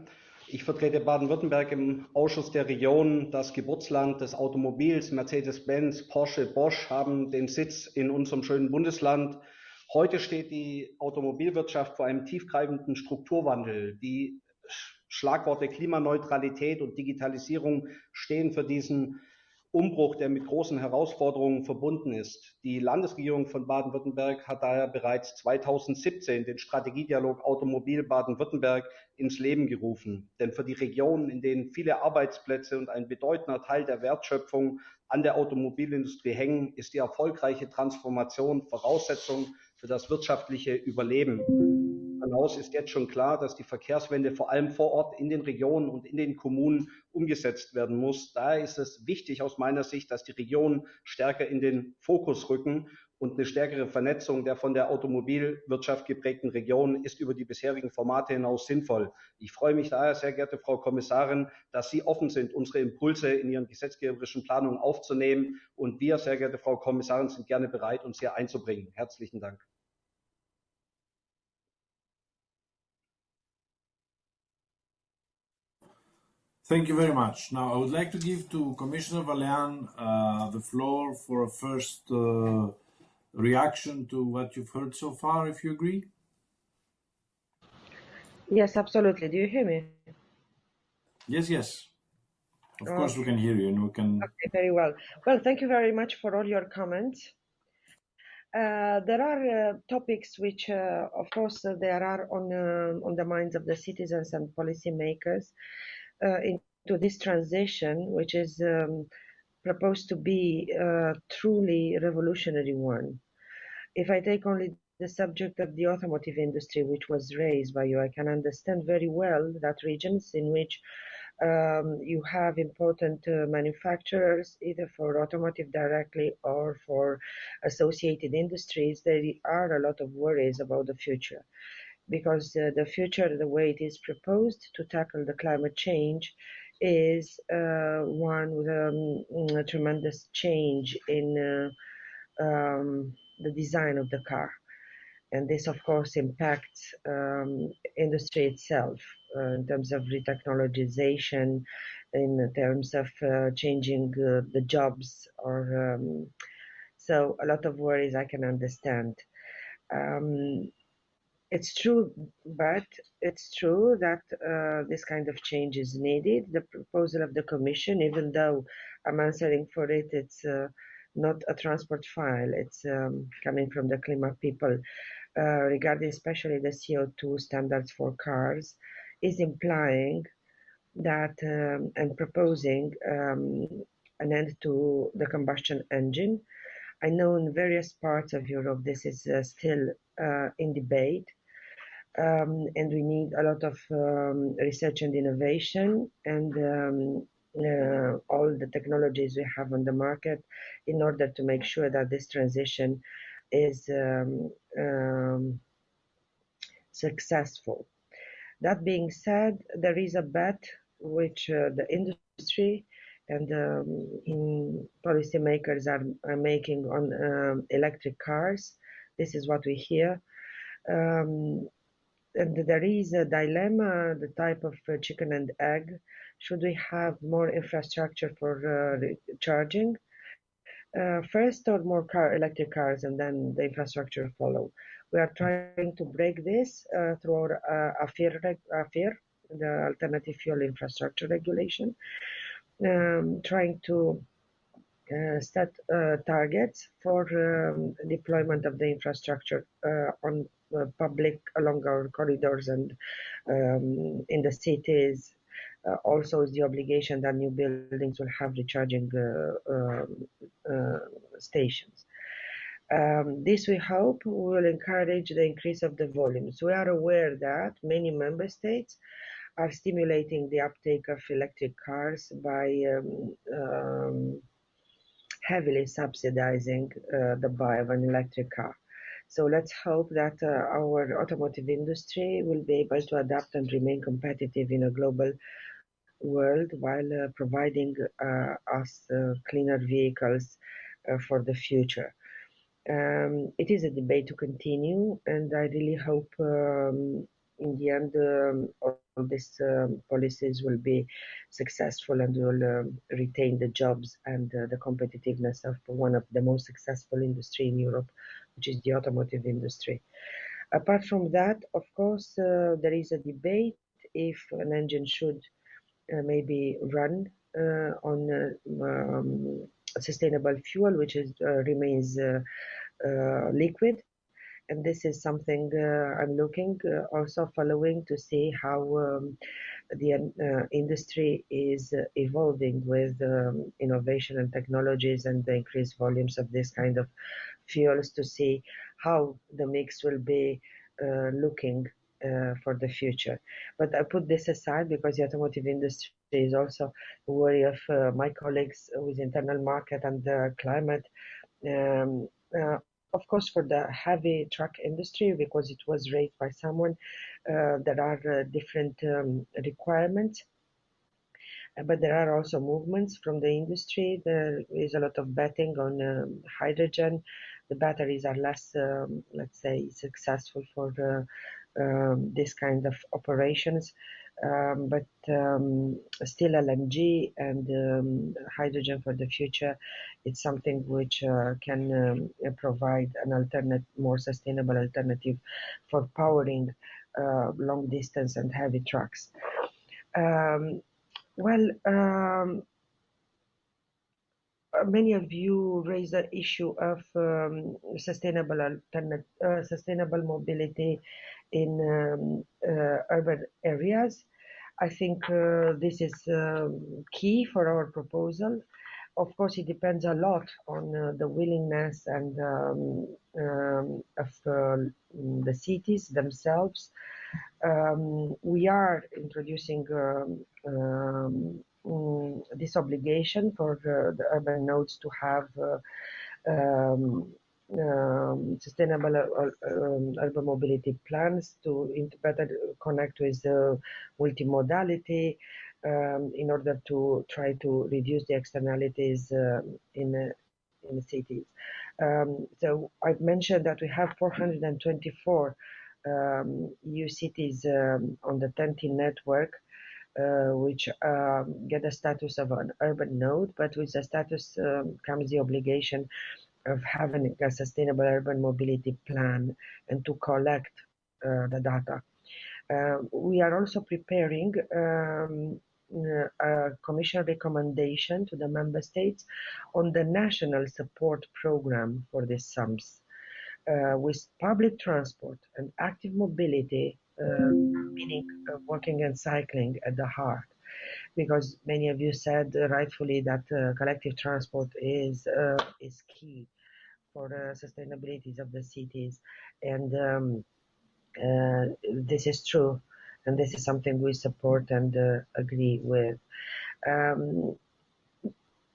[SPEAKER 10] ich vertrete Baden-Württemberg im Ausschuss der Region, das Geburtsland des Automobils. Mercedes-Benz, Porsche, Bosch haben den Sitz in unserem schönen Bundesland. Heute steht die Automobilwirtschaft vor einem tiefgreifenden Strukturwandel. Die Schlagworte Klimaneutralität und Digitalisierung stehen für diesen Umbruch, der mit großen Herausforderungen verbunden ist. Die Landesregierung von Baden-Württemberg hat daher bereits 2017 den Strategiedialog Automobil Baden-Württemberg ins Leben gerufen. Denn für die Regionen, in denen viele Arbeitsplätze und ein bedeutender Teil der Wertschöpfung an der Automobilindustrie hängen, ist die erfolgreiche Transformation Voraussetzung für das wirtschaftliche Überleben hinaus ist jetzt schon klar, dass die Verkehrswende vor allem vor Ort in den Regionen und in den Kommunen umgesetzt werden muss. Daher ist es wichtig aus meiner Sicht, dass die Regionen stärker in den Fokus rücken und eine stärkere Vernetzung der von der Automobilwirtschaft geprägten Regionen ist über die bisherigen Formate hinaus sinnvoll. Ich freue mich daher, sehr geehrte Frau Kommissarin, dass Sie offen sind, unsere Impulse in Ihren gesetzgeberischen Planungen aufzunehmen. Und wir, sehr geehrte Frau Kommissarin, sind gerne bereit, uns hier einzubringen. Herzlichen Dank.
[SPEAKER 2] Thank you very much. Now, I would like to give to Commissioner Vălean uh, the floor for a first uh, reaction to what you've heard so far, if you agree.
[SPEAKER 1] Yes, absolutely. Do you hear me?
[SPEAKER 2] Yes, yes. Of course, we can hear you, and we can.
[SPEAKER 1] Okay, very well. Well, thank you very much for all your comments. Uh, there are uh, topics which, uh, of course, uh, there are on uh, on the minds of the citizens and policymakers into this transition, which is um, proposed to be a truly revolutionary one. If I take only the subject of the automotive industry, which was raised by you, I can understand very well that regions in which um, you have important uh, manufacturers, either for automotive directly or for associated industries, there are a lot of worries about the future because uh, the future, the way it is proposed to tackle the climate change, is uh, one with um, a tremendous change in uh, um, the design of the car. And this, of course, impacts um, industry itself uh, in terms of retechnologization, in terms of uh, changing uh, the jobs, or um, so a lot of worries I can understand. Um, it's true, but it's true that uh, this kind of change is needed. The proposal of the Commission, even though I'm answering for it, it's uh, not a transport file. It's um, coming from the Klima people uh, regarding especially the CO2 standards for cars, is implying that um, and proposing um, an end to the combustion engine. I know in various parts of Europe this is uh, still uh, in debate um, and we need a lot of um, research and innovation and um, uh, all the technologies we have on the market in order to make sure that this transition is um, um, successful. That being said, there is a bet which uh, the industry and um, policymakers are, are making on um, electric cars. This is what we hear. Um, and there is a dilemma, the type of uh, chicken and egg. Should we have more infrastructure for uh, charging uh, first, or more car electric cars, and then the infrastructure follow? We are trying to break this through our uh, AFIR, AFIR, the Alternative Fuel Infrastructure Regulation, um, trying to uh, set uh, targets for um, deployment of the infrastructure uh, on public along our corridors and um, in the cities. Uh, also, is the obligation that new buildings will have recharging uh, um, stations. Um, this, we hope, will encourage the increase of the volumes. We are aware that many member states are stimulating the uptake of electric cars by um, um, heavily subsidizing uh, the buy of an electric car. So let's hope that uh, our automotive industry will be able to adapt and remain competitive in a global world while uh, providing uh, us cleaner vehicles for the future. Um, it is a debate to continue, and I really hope um, in the end um, all these um, policies will be successful and will um, retain the jobs and uh, the competitiveness of one of the most successful industry in Europe, which is the automotive industry. Apart from that, of course, uh, there is a debate if an engine should uh, maybe run uh, on um, sustainable fuel, which is, remains liquid and this is something uh, I'm looking uh, also following to see how um, the uh, industry is evolving with um, innovation and technologies and the increased volumes of this kind of fuels to see how the mix will be looking uh, for the future. But I put this aside because the automotive industry is also a worry of uh, my colleagues with internal market and the climate. Um, uh, of course, for the heavy truck industry, because it was raised by someone, uh, there are uh, different um, requirements. Uh, but there are also movements from the industry. There is a lot of betting on um, hydrogen. The batteries are less, um, let's say, successful for uh, um, this kind of operations um, but um, still LNG and um, hydrogen for the future, it's something which uh, can um, provide an alternate, more sustainable alternative for powering uh, long distance and heavy trucks. Well, many of you raised the issue of sustainable alternate, uh, sustainable mobility in um, uh, urban areas. I think uh, this is um, key for our proposal. Of course, it depends a lot on uh, the willingness and um, um, of uh, the cities themselves. Um, we are introducing um, this obligation for the, the, urban nodes to have um, um, sustainable uh, um, urban mobility plans to better connect with the multimodality um, in order to try to reduce the externalities uh, in uh, in the cities. Um, so I've mentioned that we have 424 um, EU cities um, on the TEN-T network. Uh, which um, get the status of an urban node, but with the status um, comes the obligation of having a sustainable urban mobility plan and to collect uh, the data. Uh, we are also preparing um, a commission recommendation to the member states on the national support program for these SUMPs. Uh, with public transport and active mobility, meaning uh, walking and cycling at the heart, because many of you said rightfully that uh, collective transport is uh, is key for the sustainability of the cities. And um, uh, this is true. And this is something we support and uh, agree with. Um,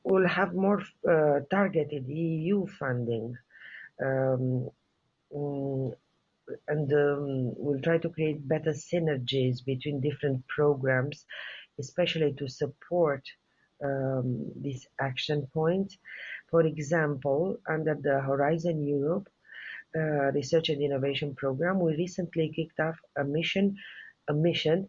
[SPEAKER 1] we'll have more uh, targeted EU funding. Um, mm, and um, we'll try to create better synergies between different programs, especially to support um, this action point. For example, under the Horizon Europe uh, Research and Innovation Program, we recently kicked off a mission, a mission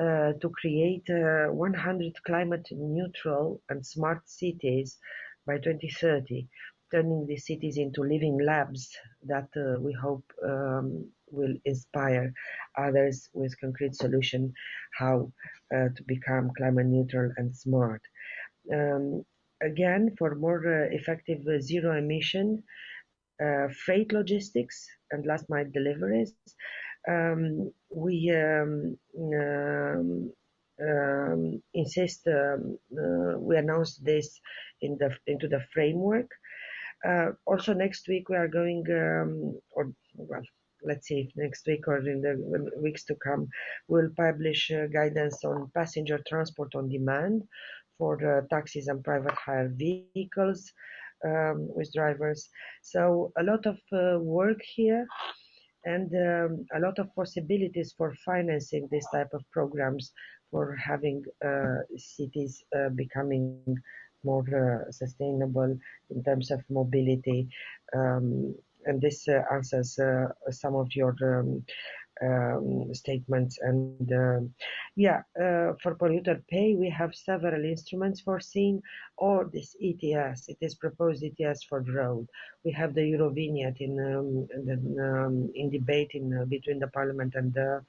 [SPEAKER 1] uh, to create uh, 100 climate neutral and smart cities by 2030 turning these cities into living labs that uh, we hope um, will inspire others with concrete solution how uh, to become climate neutral and smart. Um, again, for more uh, effective uh, zero emission uh, freight logistics and last mile deliveries, um, we um, um, um insist. Um, uh, we announced this in the into the framework uh, also next week we are going, um, or well, let's see next week or in the weeks to come, we'll publish uh, guidance on passenger transport on demand for uh, taxis and private hire vehicles um, with drivers. So a lot of uh, work here and um, a lot of possibilities for financing this type of programs for having uh, cities uh, becoming more uh, sustainable in terms of mobility. Um, and this uh, answers uh, some of your um, um, statements. And uh, yeah, uh, for polluter pay, we have several instruments foreseen, or this ETS, it is proposed ETS for road. We have the Eurovignette in um, in, um, in debate in uh, between the Parliament and the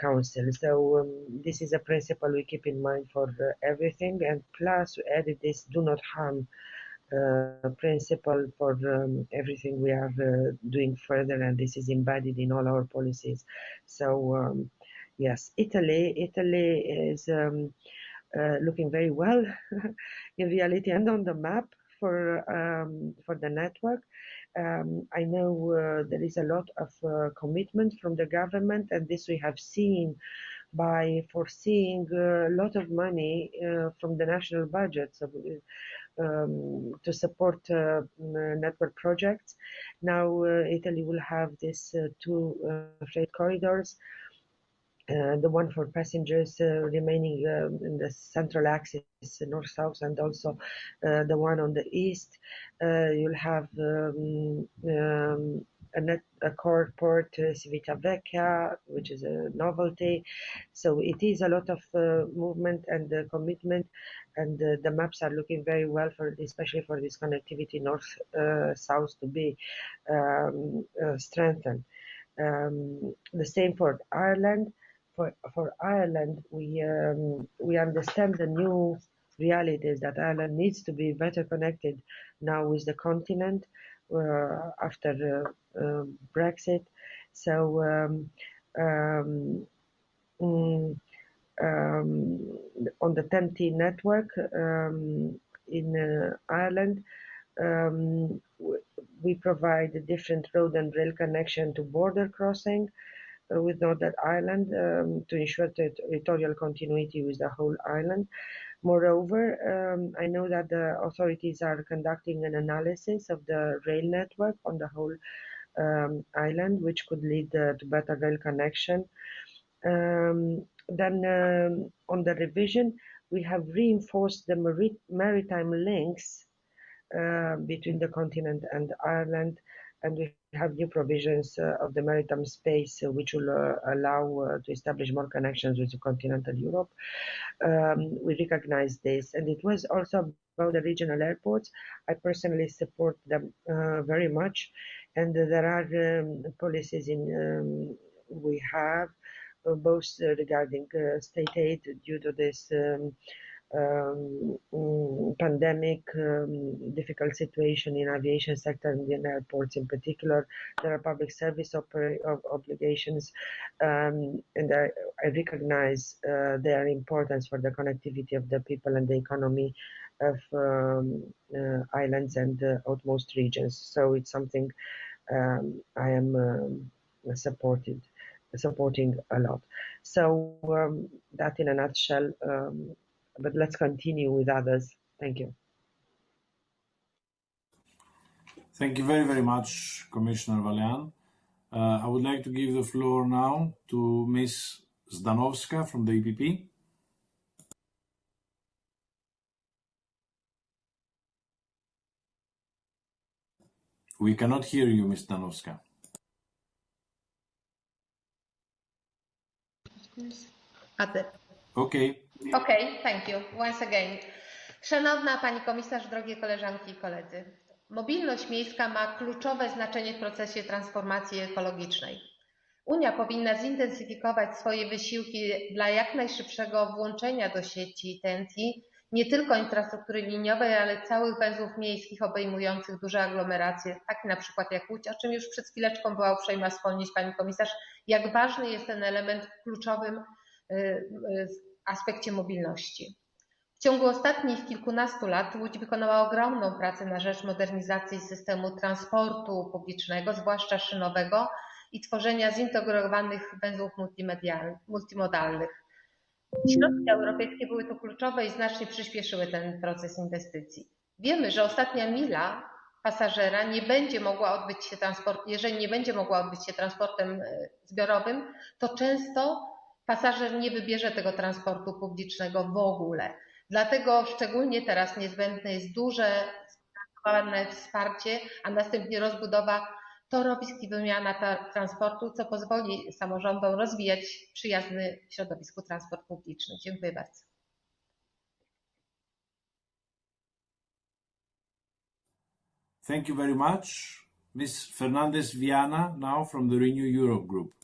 [SPEAKER 1] Council. So um, this is a principle we keep in mind for uh, everything. And plus, we added this: do not harm uh, principle for um, everything we are uh, doing further, and this is embedded in all our policies. So, um, yes, Italy, Italy is um, uh, looking very well in reality and on the map for um, for the network. Um, I know uh, there is a lot of uh, commitment from the government, and this we have seen by foreseeing a lot of money uh, from the national budget. So um, to support uh, network projects. Now uh, Italy will have these uh, two freight corridors. Uh, the one for passengers uh, remaining um, in the central axis, north-south, and also uh, the one on the east. you'll have um, um, a, net, a core port, uh, Civitavecchia, which is a novelty. So it is a lot of uh, movement and uh, commitment, and uh, the maps are looking very well for, especially for this connectivity north-south uh, to be um, uh, strengthened. Um, the same for Ireland. For for Ireland, we um, we understand the new realities that Ireland needs to be better connected now with the continent uh, after uh, Brexit. So um, um, mm, um, on the TEN-T network um, in uh, Ireland, um, we provide a different road and rail connection to border crossing uh, with Northern Ireland um, to ensure territorial continuity with the whole island. Moreover, um, I know that the authorities are conducting an analysis of the rail network on the whole um, island, which could lead uh, to better rail connection. Um, then um, on the revision, we have reinforced the maritime links uh, between the continent and Ireland and we have new provisions uh, of the maritime space uh, which will uh, allow to establish more connections with continental Europe. Um, we recognize this, and it was also about the regional airports. I personally support them very much, and there are um, policies in um, we have both regarding state aid due to this. Um, mm, pandemic, um, difficult situation in aviation sector and in airports in particular. There are public service obligations, um, and I, I recognize uh, their importance for the connectivity of the people and the economy of um, uh, islands and uh, outmost regions. So it's something um, I am um, supported supporting a lot. So that in a nutshell but let's continue with others. Thank you.
[SPEAKER 2] Thank you very, very much, Commissioner Vălean. Uh, I would like to give the floor now to Ms. Zdanowska from the EPP. We cannot hear you, Ms. Zdanowska. Okay.
[SPEAKER 11] Okay, thank you. Once again. Szanowna Pani Komisarz, drogie koleżanki i koledzy. Mobilność miejska ma kluczowe znaczenie w procesie transformacji ekologicznej. Unia powinna zintensyfikować swoje wysiłki dla jak najszybszego włączenia do sieci TEN-T nie tylko infrastruktury liniowej, ale całych węzłów miejskich obejmujących duże aglomeracje, takie na przykład jak Łódź, o czym już przed chwileczką była uprzejma wspomnieć Pani Komisarz, jak ważny jest ten element w kluczowym aspekcie mobilności. W ciągu ostatnich kilkunastu lat Łódź wykonała ogromną pracę na rzecz modernizacji systemu transportu publicznego, zwłaszcza szynowego i tworzenia zintegrowanych węzłów multimodalnych. Środki europejskie były tu kluczowe i znacznie przyspieszyły ten proces inwestycji. Wiemy, że ostatnia mila pasażera nie będzie mogła odbyć się transport, jeżeli nie będzie mogła odbyć się transportem zbiorowym, to często pasażer nie wybierze tego transportu publicznego w ogóle. Dlatego szczególnie teraz niezbędne jest duże wsparcie, a następnie rozbudowa torowisk i wymiana transportu, co pozwoli samorządom rozwijać przyjazny środowisku transport publiczny. Dziękuję bardzo.
[SPEAKER 2] Thank you very much. Ms. Fernandez Viana, now from the Renew Europe Group.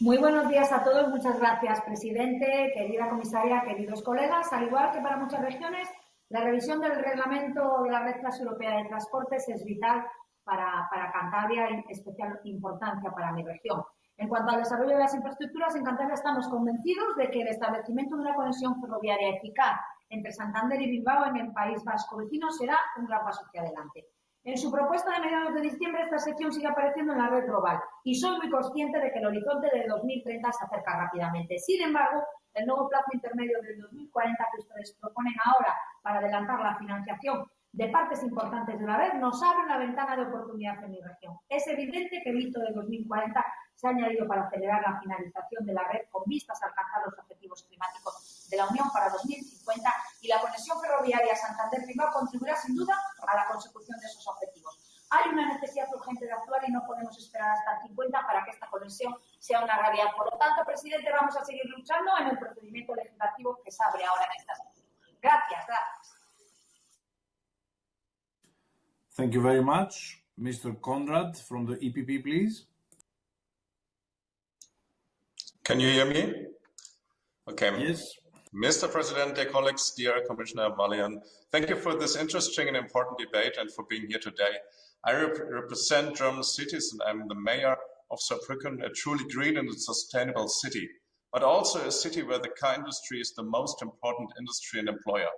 [SPEAKER 12] Muy buenos días a todos. Muchas gracias, presidente, querida comisaria, queridos colegas. Al igual que para muchas regiones, la revisión del reglamento de la Red Transeuropea de Transportes es vital para, Cantabria y especial importancia para mi región. En cuanto al desarrollo de las infraestructuras, en Cantabria estamos convencidos de que el establecimiento de una conexión ferroviaria eficaz entre Santander y Bilbao en el País Vasco vecino será un gran paso hacia adelante. En su propuesta de mediados de diciembre, esta sección sigue apareciendo en la red global y soy muy consciente de que el horizonte de 2030 se acerca rápidamente. Sin embargo, el nuevo plazo intermedio del 2040 que ustedes proponen ahora para adelantar la financiación de partes importantes de la red nos abre una ventana de oportunidad en mi región. Es evidente que el hito de 2040 se ha añadido para acelerar la finalización de la red con vistas a alcanzar los objetivos climáticos de la Unión para 2050 y la conexión ferroviaria Santander-Bilbao contribuirá sin duda a la consecución de esos objetivos. Hay una necesidad urgente de actuar y no podemos esperar hasta el 50 para que esta conexión sea una realidad. Por lo tanto, presidente, vamos a seguir luchando en el procedimiento legislativo que se abre ahora en esta sesión. Gracias, gracias.
[SPEAKER 2] Thank you very much. Mr. Conrad from the EPP, please.
[SPEAKER 13] Can you hear me? Okay.
[SPEAKER 2] Yes.
[SPEAKER 13] Mr. President, dear colleagues, dear Commissioner Vălean, thank you for this interesting and important debate and for being here today. I rep represent German cities and I'm the mayor of Saarbrücken, a truly green and sustainable city, but also a city where the car industry is the most important industry and employer.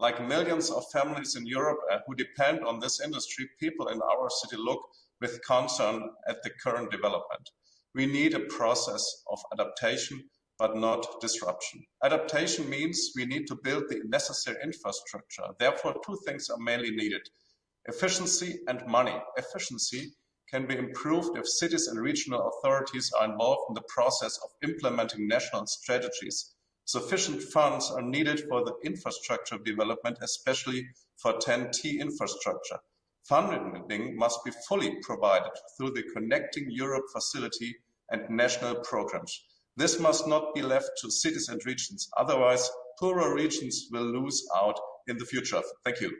[SPEAKER 13] Like millions of families in Europe uh, who depend on this industry, people in our city look with concern at the current development. We need a process of adaptation but not disruption. Adaptation means we need to build the necessary infrastructure. Therefore, two things are mainly needed. Efficiency and money. Efficiency can be improved if cities and regional authorities are involved in the process of implementing national strategies. Sufficient funds are needed for the infrastructure development, especially for TEN-T infrastructure. Funding must be fully provided through the Connecting Europe facility and national programs. This must not be left to cities and regions. Otherwise, poorer regions will lose out in the future. Thank you.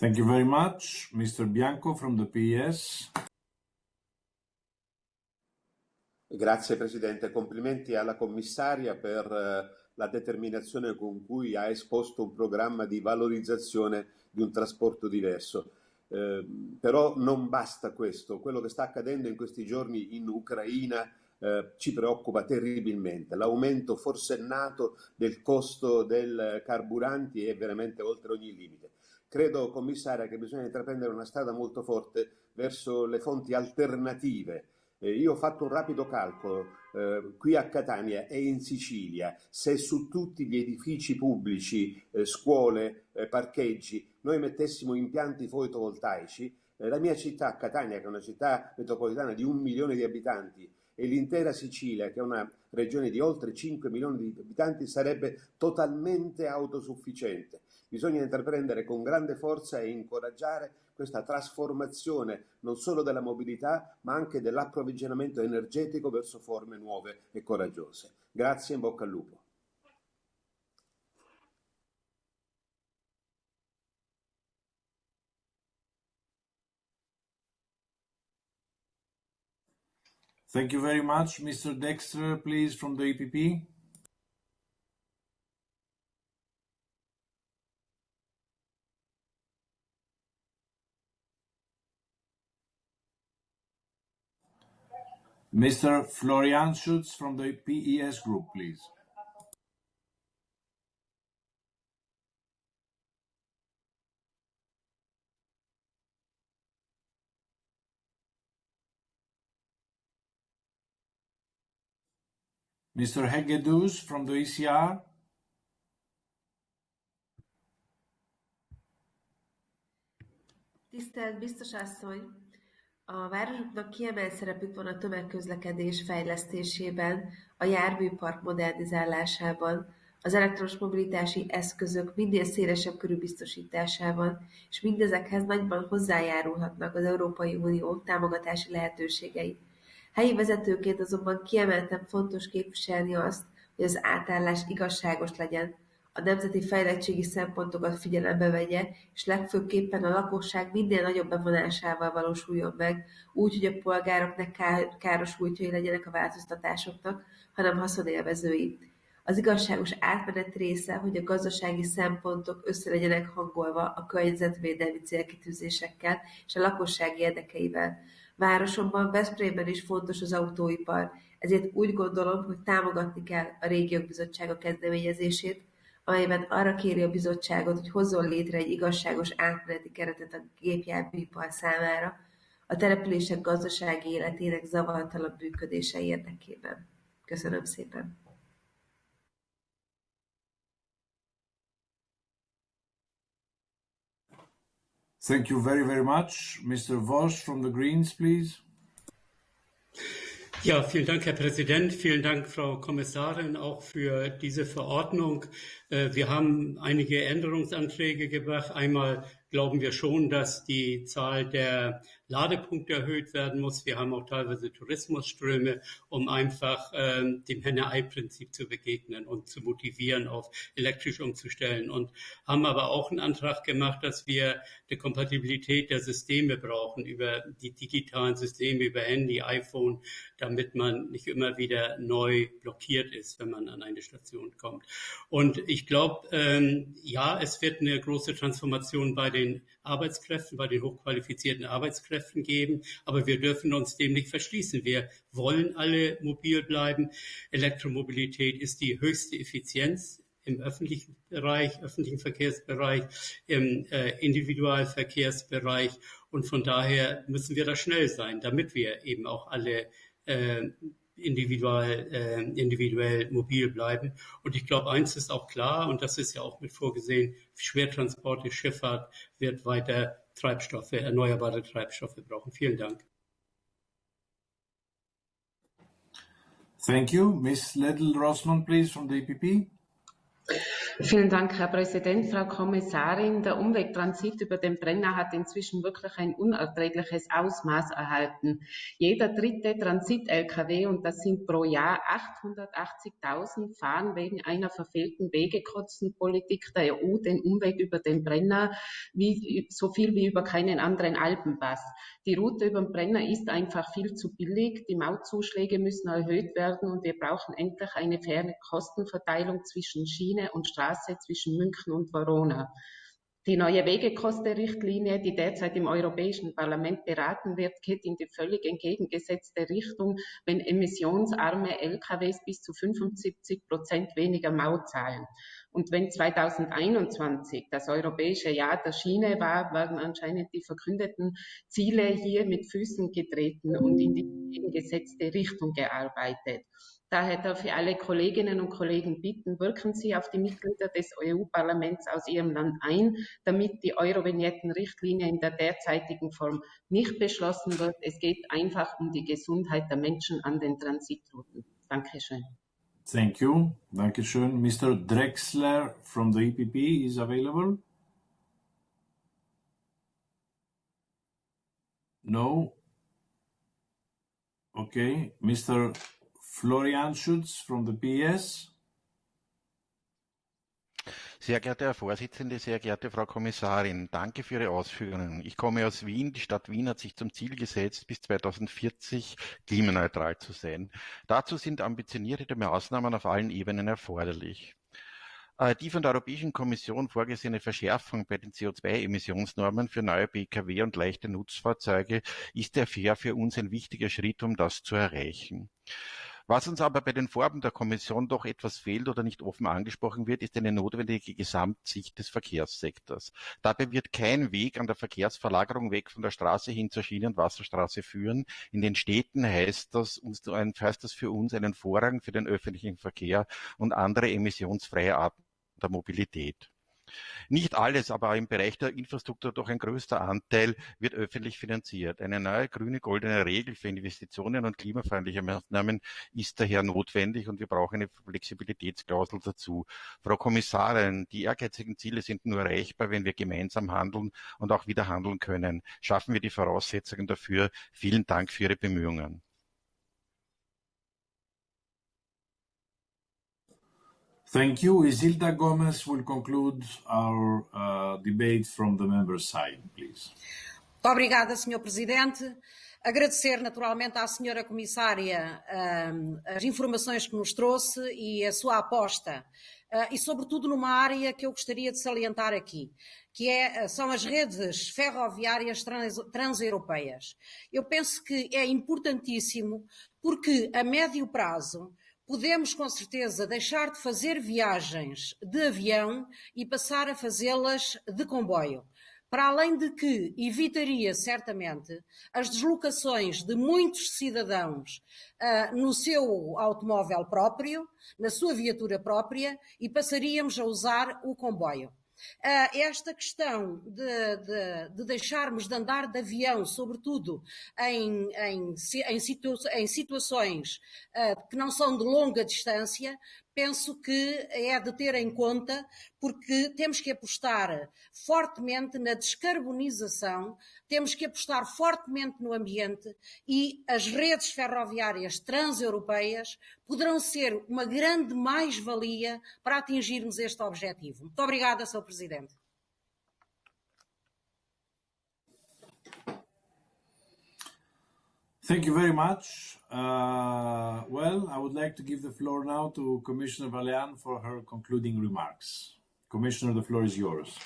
[SPEAKER 2] Thank you very much. Mr. Bianco from the PES.
[SPEAKER 14] Grazie Presidente, complimenti alla commissaria per la determinazione con cui ha esposto un programma di valorizzazione di un trasporto diverso. Eh, però non basta questo, quello che sta accadendo in questi giorni in Ucraina eh, ci preoccupa terribilmente. L'aumento forsennato del costo dei carburanti è veramente oltre ogni limite. Credo, commissaria, che bisogna intraprendere una strada molto forte verso le fonti alternative Eh, io ho fatto un rapido calcolo, eh, qui a Catania e in Sicilia, se su tutti gli edifici pubblici, eh, scuole, eh, parcheggi, noi mettessimo impianti fotovoltaici, eh, la mia città, Catania, che è una città metropolitana di un milione di abitanti, e l'intera Sicilia, che è una regione di oltre 5 milioni di abitanti, sarebbe totalmente autosufficiente. Bisogna intraprendere con grande forza e incoraggiare questa trasformazione non solo della mobilità, ma anche dell'approvvigionamento energetico verso forme nuove e coraggiose. Grazie e in bocca al lupo.
[SPEAKER 2] Thank you very much. Mr. Dexter, please, from the EPP. Mr. Florian Schutz from the PES Group, please. Mr. Hegedus from the ECR.
[SPEAKER 15] Tisztelt biztos asszony! A városoknak kiemelt szerepük van a tömegközlekedés fejlesztésében, a járműpark modernizálásában, az elektromos mobilitási eszközök minél szélesebb körű biztosításában, és mindezekhez nagyban hozzájárulhatnak az Európai Unió támogatási lehetőségei. Helyi vezetőként azonban kiemelten fontos képviselni azt, hogy az átállás igazságos legyen, a nemzeti fejlettségi szempontokat figyelembe vegye, és legfőképpen a lakosság minél nagyobb bevonásával valósuljon meg, úgy, hogy a polgárok ne káros útjai legyenek a változtatásoknak, hanem haszonélvezői. Az igazságos átmenet része, hogy a gazdasági szempontok össze legyenek hangolva a környezetvédelmi célkitűzésekkel és a lakosság érdekeivel. Városomban, Veszprémben is fontos az autóipar, ezért úgy gondolom, hogy támogatni kell a Régiók Bizottsága kezdeményezését, amelyben arra kéri a bizottságot, hogy hozzon létre egy igazságos átmeneti keretet a gépjárműipar számára, a települések gazdasági életének zavartalan működése érdekében. Köszönöm szépen!
[SPEAKER 2] Thank you very, very much. Mr. Voss from the Greens, please.
[SPEAKER 16] Ja, vielen Dank, Herr Präsident. Vielen Dank, Frau Kommissarin, auch für diese Verordnung. Äh, wir haben einige Änderungsanträge gebracht. Einmal glauben wir schon, dass die Zahl der Ladepunkte erhöht werden muss. Wir haben auch teilweise Tourismusströme, um einfach ähm, dem Henne-Ei-Prinzip zu begegnen und zu motivieren, auf elektrisch umzustellen. Und haben aber auch einen Antrag gemacht, dass wir die Kompatibilität der Systeme brauchen, über die digitalen Systeme, über Handy, iPhone, damit man nicht immer wieder neu blockiert ist, wenn man an eine Station kommt. Und ich glaube, ähm, ja, es wird eine große Transformation bei den Arbeitskräften, bei den hochqualifizierten Arbeitskräften geben. Aber wir dürfen uns dem nicht verschließen. Wir wollen alle mobil bleiben. Elektromobilität ist die höchste Effizienz im öffentlichen Bereich, öffentlichen Verkehrsbereich, im äh, Individualverkehrsbereich. Und von daher müssen wir da schnell sein, damit wir eben auch alle äh, individuell, äh, individuell mobil bleiben. Und ich glaube, eins ist auch klar, und das ist ja auch mit vorgesehen, Schwertransporte, Schifffahrt wird weiter Treibstoffe, erneuerbare Treibstoffe brauchen. Vielen Dank.
[SPEAKER 2] Thank you. Ms. Liddle-Rossmann, please, from the EPP.
[SPEAKER 17] Vielen Dank, Herr Präsident, Frau Kommissarin. Der Umwegtransit über den Brenner hat inzwischen wirklich ein unerträgliches Ausmaß erhalten. Jeder dritte Transit-Lkw, und das sind pro Jahr 880.000, fahren wegen einer verfehlten Wegekotzenpolitik der EU den Umweg über den Brenner, wie, so viel wie über keinen anderen Alpenpass. Die Route über den Brenner ist einfach viel zu billig. Die Mautzuschläge müssen erhöht werden und wir brauchen endlich eine faire Kostenverteilung zwischen Schiene und Straße zwischen München und Verona. Die neue Wegekostenrichtlinie, die derzeit im Europäischen Parlament beraten wird, geht in die völlig entgegengesetzte Richtung, wenn emissionsarme LKWs bis zu 75 Prozent weniger Maut zahlen. Und wenn 2021 das europäische Jahr der Schiene war, werden anscheinend die verkündeten Ziele hier mit Füßen getreten und in die entgegengesetzte Richtung gearbeitet. Daher darf ich alle Kolleginnen und Kollegen bitten, wirken Sie auf die Mitglieder des EU-Parlaments aus Ihrem Land ein, damit die Eurovignetten-Richtlinie in der derzeitigen Form nicht beschlossen wird. Es geht einfach um die Gesundheit der Menschen an den Transitrouten. Dankeschön.
[SPEAKER 2] Thank you. Dankeschön. Mr. Drexler from the EPP is available. No. Okay. Mr. Florian Schutz from the PS.
[SPEAKER 18] Sehr geehrter Herr Vorsitzender, sehr geehrte Frau Kommissarin, danke für Ihre Ausführungen. Ich komme aus Wien. Die Stadt Wien hat sich zum Ziel gesetzt, bis 2040 klimaneutral zu sein. Dazu sind ambitionierte Maßnahmen auf allen Ebenen erforderlich. Äh, die von der Europäischen Kommission vorgesehene Verschärfung bei den CO2-Emissionsnormen für neue Pkw und leichte Nutzfahrzeuge ist daher für uns ein wichtiger Schritt, um das zu erreichen. Was uns aber bei den Vorhaben der Kommission doch etwas fehlt oder nicht offen angesprochen wird, ist eine notwendige Gesamtsicht des Verkehrssektors. Dabei wird kein Weg an der Verkehrsverlagerung weg von der Straße hin zur Schiene- und Wasserstraße führen. In den Städten heißt das, uns, heißt das für uns einen Vorrang für den öffentlichen Verkehr und andere emissionsfreie Arten der Mobilität. Nicht alles, aber im Bereich der Infrastruktur doch ein größter Anteil wird öffentlich finanziert. Eine neue grüne goldene Regel für Investitionen und klimafreundliche Maßnahmen ist daher notwendig und wir brauchen eine Flexibilitätsklausel dazu. Frau Kommissarin, die ehrgeizigen Ziele sind nur erreichbar, wenn wir gemeinsam handeln und auch wieder handeln können. Schaffen wir die Voraussetzungen dafür. Vielen Dank für Ihre Bemühungen.
[SPEAKER 2] Thank you. Isilda Gomez will conclude our uh, debate from the member side, please.
[SPEAKER 19] Muito obrigada, Sr. Presidente. Agradecer naturalmente à Sra. Comissária as informações que nos trouxe e a sua aposta, uh, e sobretudo numa área que eu gostaria de salientar aqui, que é, são as redes ferroviárias trans, transeuropeias. Eu penso que é importantíssimo porque a médio prazo podemos com certeza deixar de fazer viagens de avião e passar a fazê-las de comboio. Para além de que evitaria certamente as deslocações de muitos cidadãos uh, no seu automóvel próprio, na sua viatura própria, e passaríamos a usar o comboio. Uh, esta questão de, de, de, deixarmos de andar de avião, sobretudo em, em, em, situa em situações uh, que não são de longa distância, penso que é de ter em conta, porque temos que apostar fortemente na descarbonização, temos que apostar fortemente no ambiente e as redes ferroviárias transeuropeias poderão ser uma grande mais-valia para atingirmos este objetivo. Muito obrigada, Sr. Presidente.
[SPEAKER 2] Thank you very much. Uh, well, I would like to give the floor now to Commissioner Vălean for her concluding remarks. Commissioner, the floor is yours.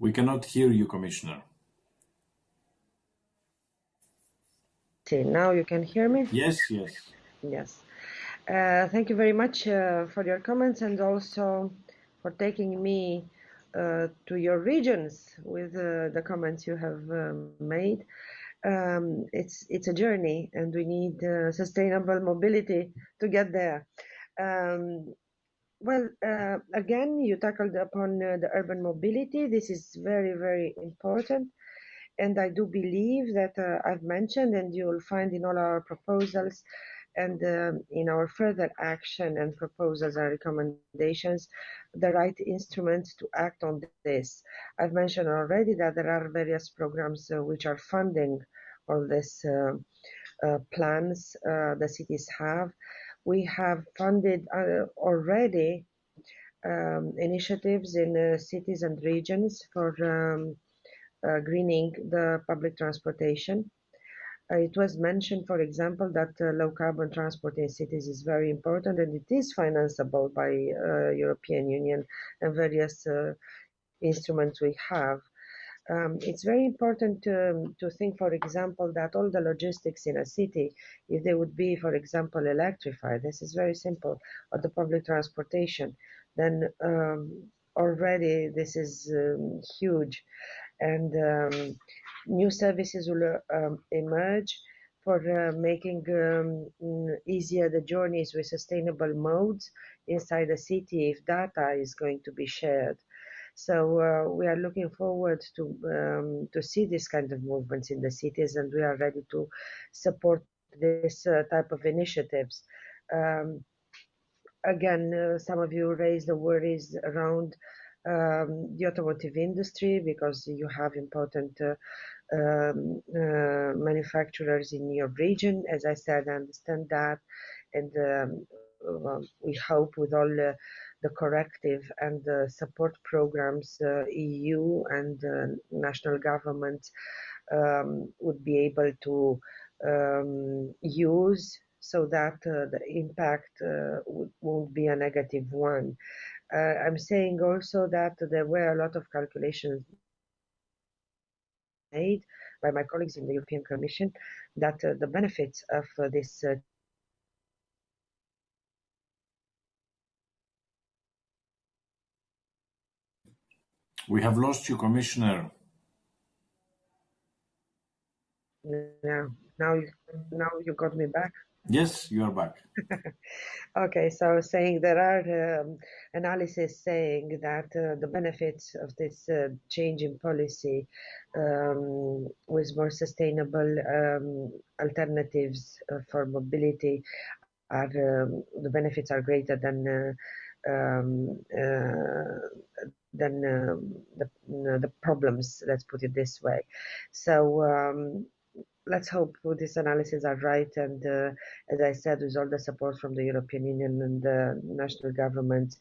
[SPEAKER 2] We cannot hear you, Commissioner.
[SPEAKER 1] See, now you can hear me?
[SPEAKER 2] Yes, yes.
[SPEAKER 1] Yes. Uh, thank you very much uh, for your comments and also for taking me to your regions with uh, the comments you have um, made. Um, it's it's a journey, and we need uh, sustainable mobility to get there. Um, well, uh, again, you tackled upon uh, the urban mobility. This is very, very important. And I do believe that uh, I've mentioned, and you'll find in all our proposals, and um, in our further action and proposals and recommendations, the right instruments to act on this. I've mentioned already that there are various programs uh, which are funding all these uh, uh, plans uh, the cities have. We have funded uh, already um, initiatives in cities and regions for um, greening the public transportation. Uh, it was mentioned, for example, that uh, low carbon transport in cities is very important and it is financeable by uh, European Union and various instruments we have. Um, it's very important to, to think, for example, that all the logistics in a city, if they would be, for example, electrified, this is very simple, or the public transportation, then um, already this is um, huge. And um, new services will um, emerge for uh, making um, easier the journeys with sustainable modes inside the city if data is going to be shared. So uh, we are looking forward to um, to see this kind of movements in the cities, and we are ready to support this uh, type of initiatives. Um, again, uh, some of you raised the worries around um, the automotive industry because you have important uh, um, uh, manufacturers in your region. As I said, I understand that, and um, well, we hope with all the, the corrective and the support programs, uh, EU and uh, national governments um, would be able to um, use so that uh, the impact uh, won't be a negative one. Uh, I'm saying also that there were a lot of calculations made by my colleagues in the European Commission that uh, the benefits of uh, this uh,
[SPEAKER 2] We have lost you, Commissioner.
[SPEAKER 1] Now, now, now you got me back.
[SPEAKER 2] Yes, you are back.
[SPEAKER 1] okay, so saying there are um, analysis saying that uh, the benefits of this uh, change in policy um, with more sustainable um, alternatives uh, for mobility are um, the benefits are greater than uh, um, uh, than um, the, the problems. Let's put it this way. So let's hope this analysis are right. And uh, as I said, with all the support from the European Union and the national government,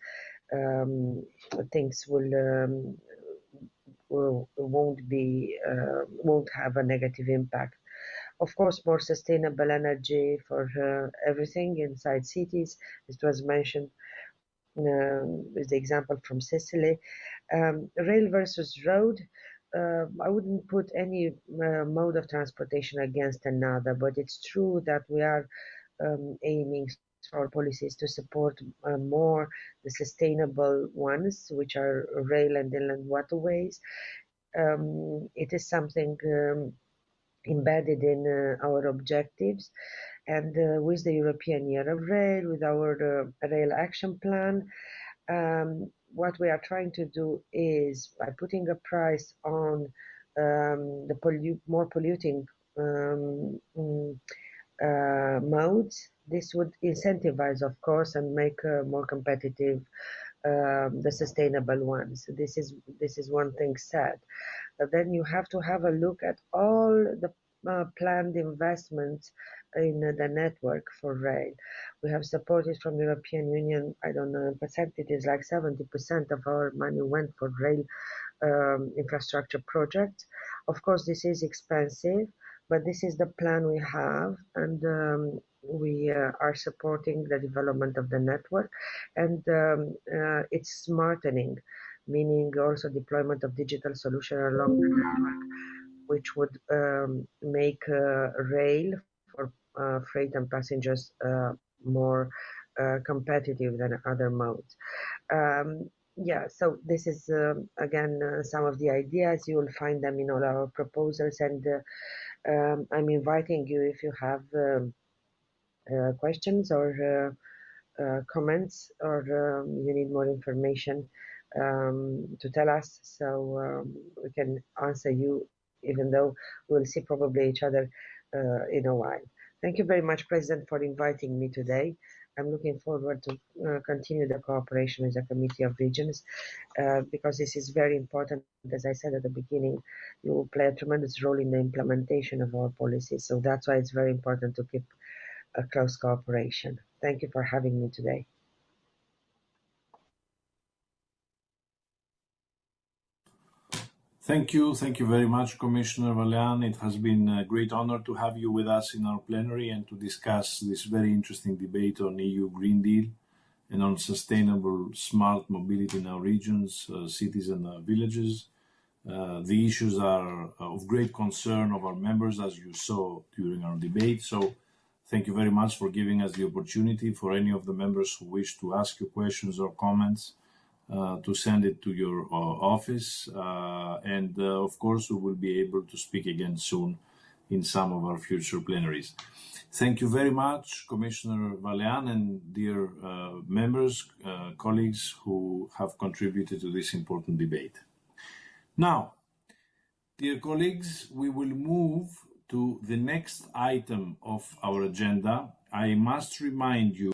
[SPEAKER 1] um, things will, um, will won't be uh, won't have a negative impact. Of course, more sustainable energy for uh, everything inside cities. This was mentioned um, with the example from Sicily. Um, rail versus road uh, I wouldn't put any uh, mode of transportation against another, but it's true that we are um, aiming for policies to support uh, more the sustainable ones, which are rail and inland waterways. Um, it is something um, embedded in uh, our objectives. And uh, with the European Year of Rail, with our uh, Rail Action Plan, um, what we are trying to do is by putting a price on um, the pollu- more polluting um, uh, modes, this would incentivize, of course, and make uh, more competitive um, the sustainable ones. This is this is one thing said. But then you have to have a look at all the uh, planned investments in the network for rail. We have supported from the European Union, I don't know, in percentages like 70% of our money went for rail um, infrastructure projects. Of course, this is expensive, but this is the plan we have, and um, we uh, are supporting the development of the network, and um, uh, it's smartening, meaning also deployment of digital solution along the network, which would um, make uh, rail freight and passengers uh, more uh, competitive than other modes. Um, yeah, so this is um, again some of the ideas. You will find them in all our proposals, and um, I'm inviting you if you have um, questions or uh, comments or um, you need more information um, to tell us so um, we can answer you even though we'll see probably each other uh, in a while. Thank you very much, President, for inviting me today. I'm looking forward to uh, continue the cooperation with the Committee of Regions uh, because this is very important. As I said at the beginning, you will play a tremendous role in the implementation of our policies. So that's why it's very important to keep a close cooperation. Thank you for having me today.
[SPEAKER 2] Thank you. Thank you very much, Commissioner Vălean. It has been a great honor to have you with us in our plenary and to discuss this very interesting debate on EU Green Deal and on sustainable smart mobility in our regions, uh, cities and uh, villages. Uh, the issues are of great concern of our members, as you saw during our debate. So thank you very much for giving us the opportunity for any of the members who wish to ask you questions or comments uh, to send it to your uh, office. Uh, and of course, we will be able to speak again soon in some of our future plenaries. Thank you very much, Commissioner Vălean and dear members, colleagues who have contributed to this important debate. Now, dear colleagues, we will move to the next item of our agenda. I must remind you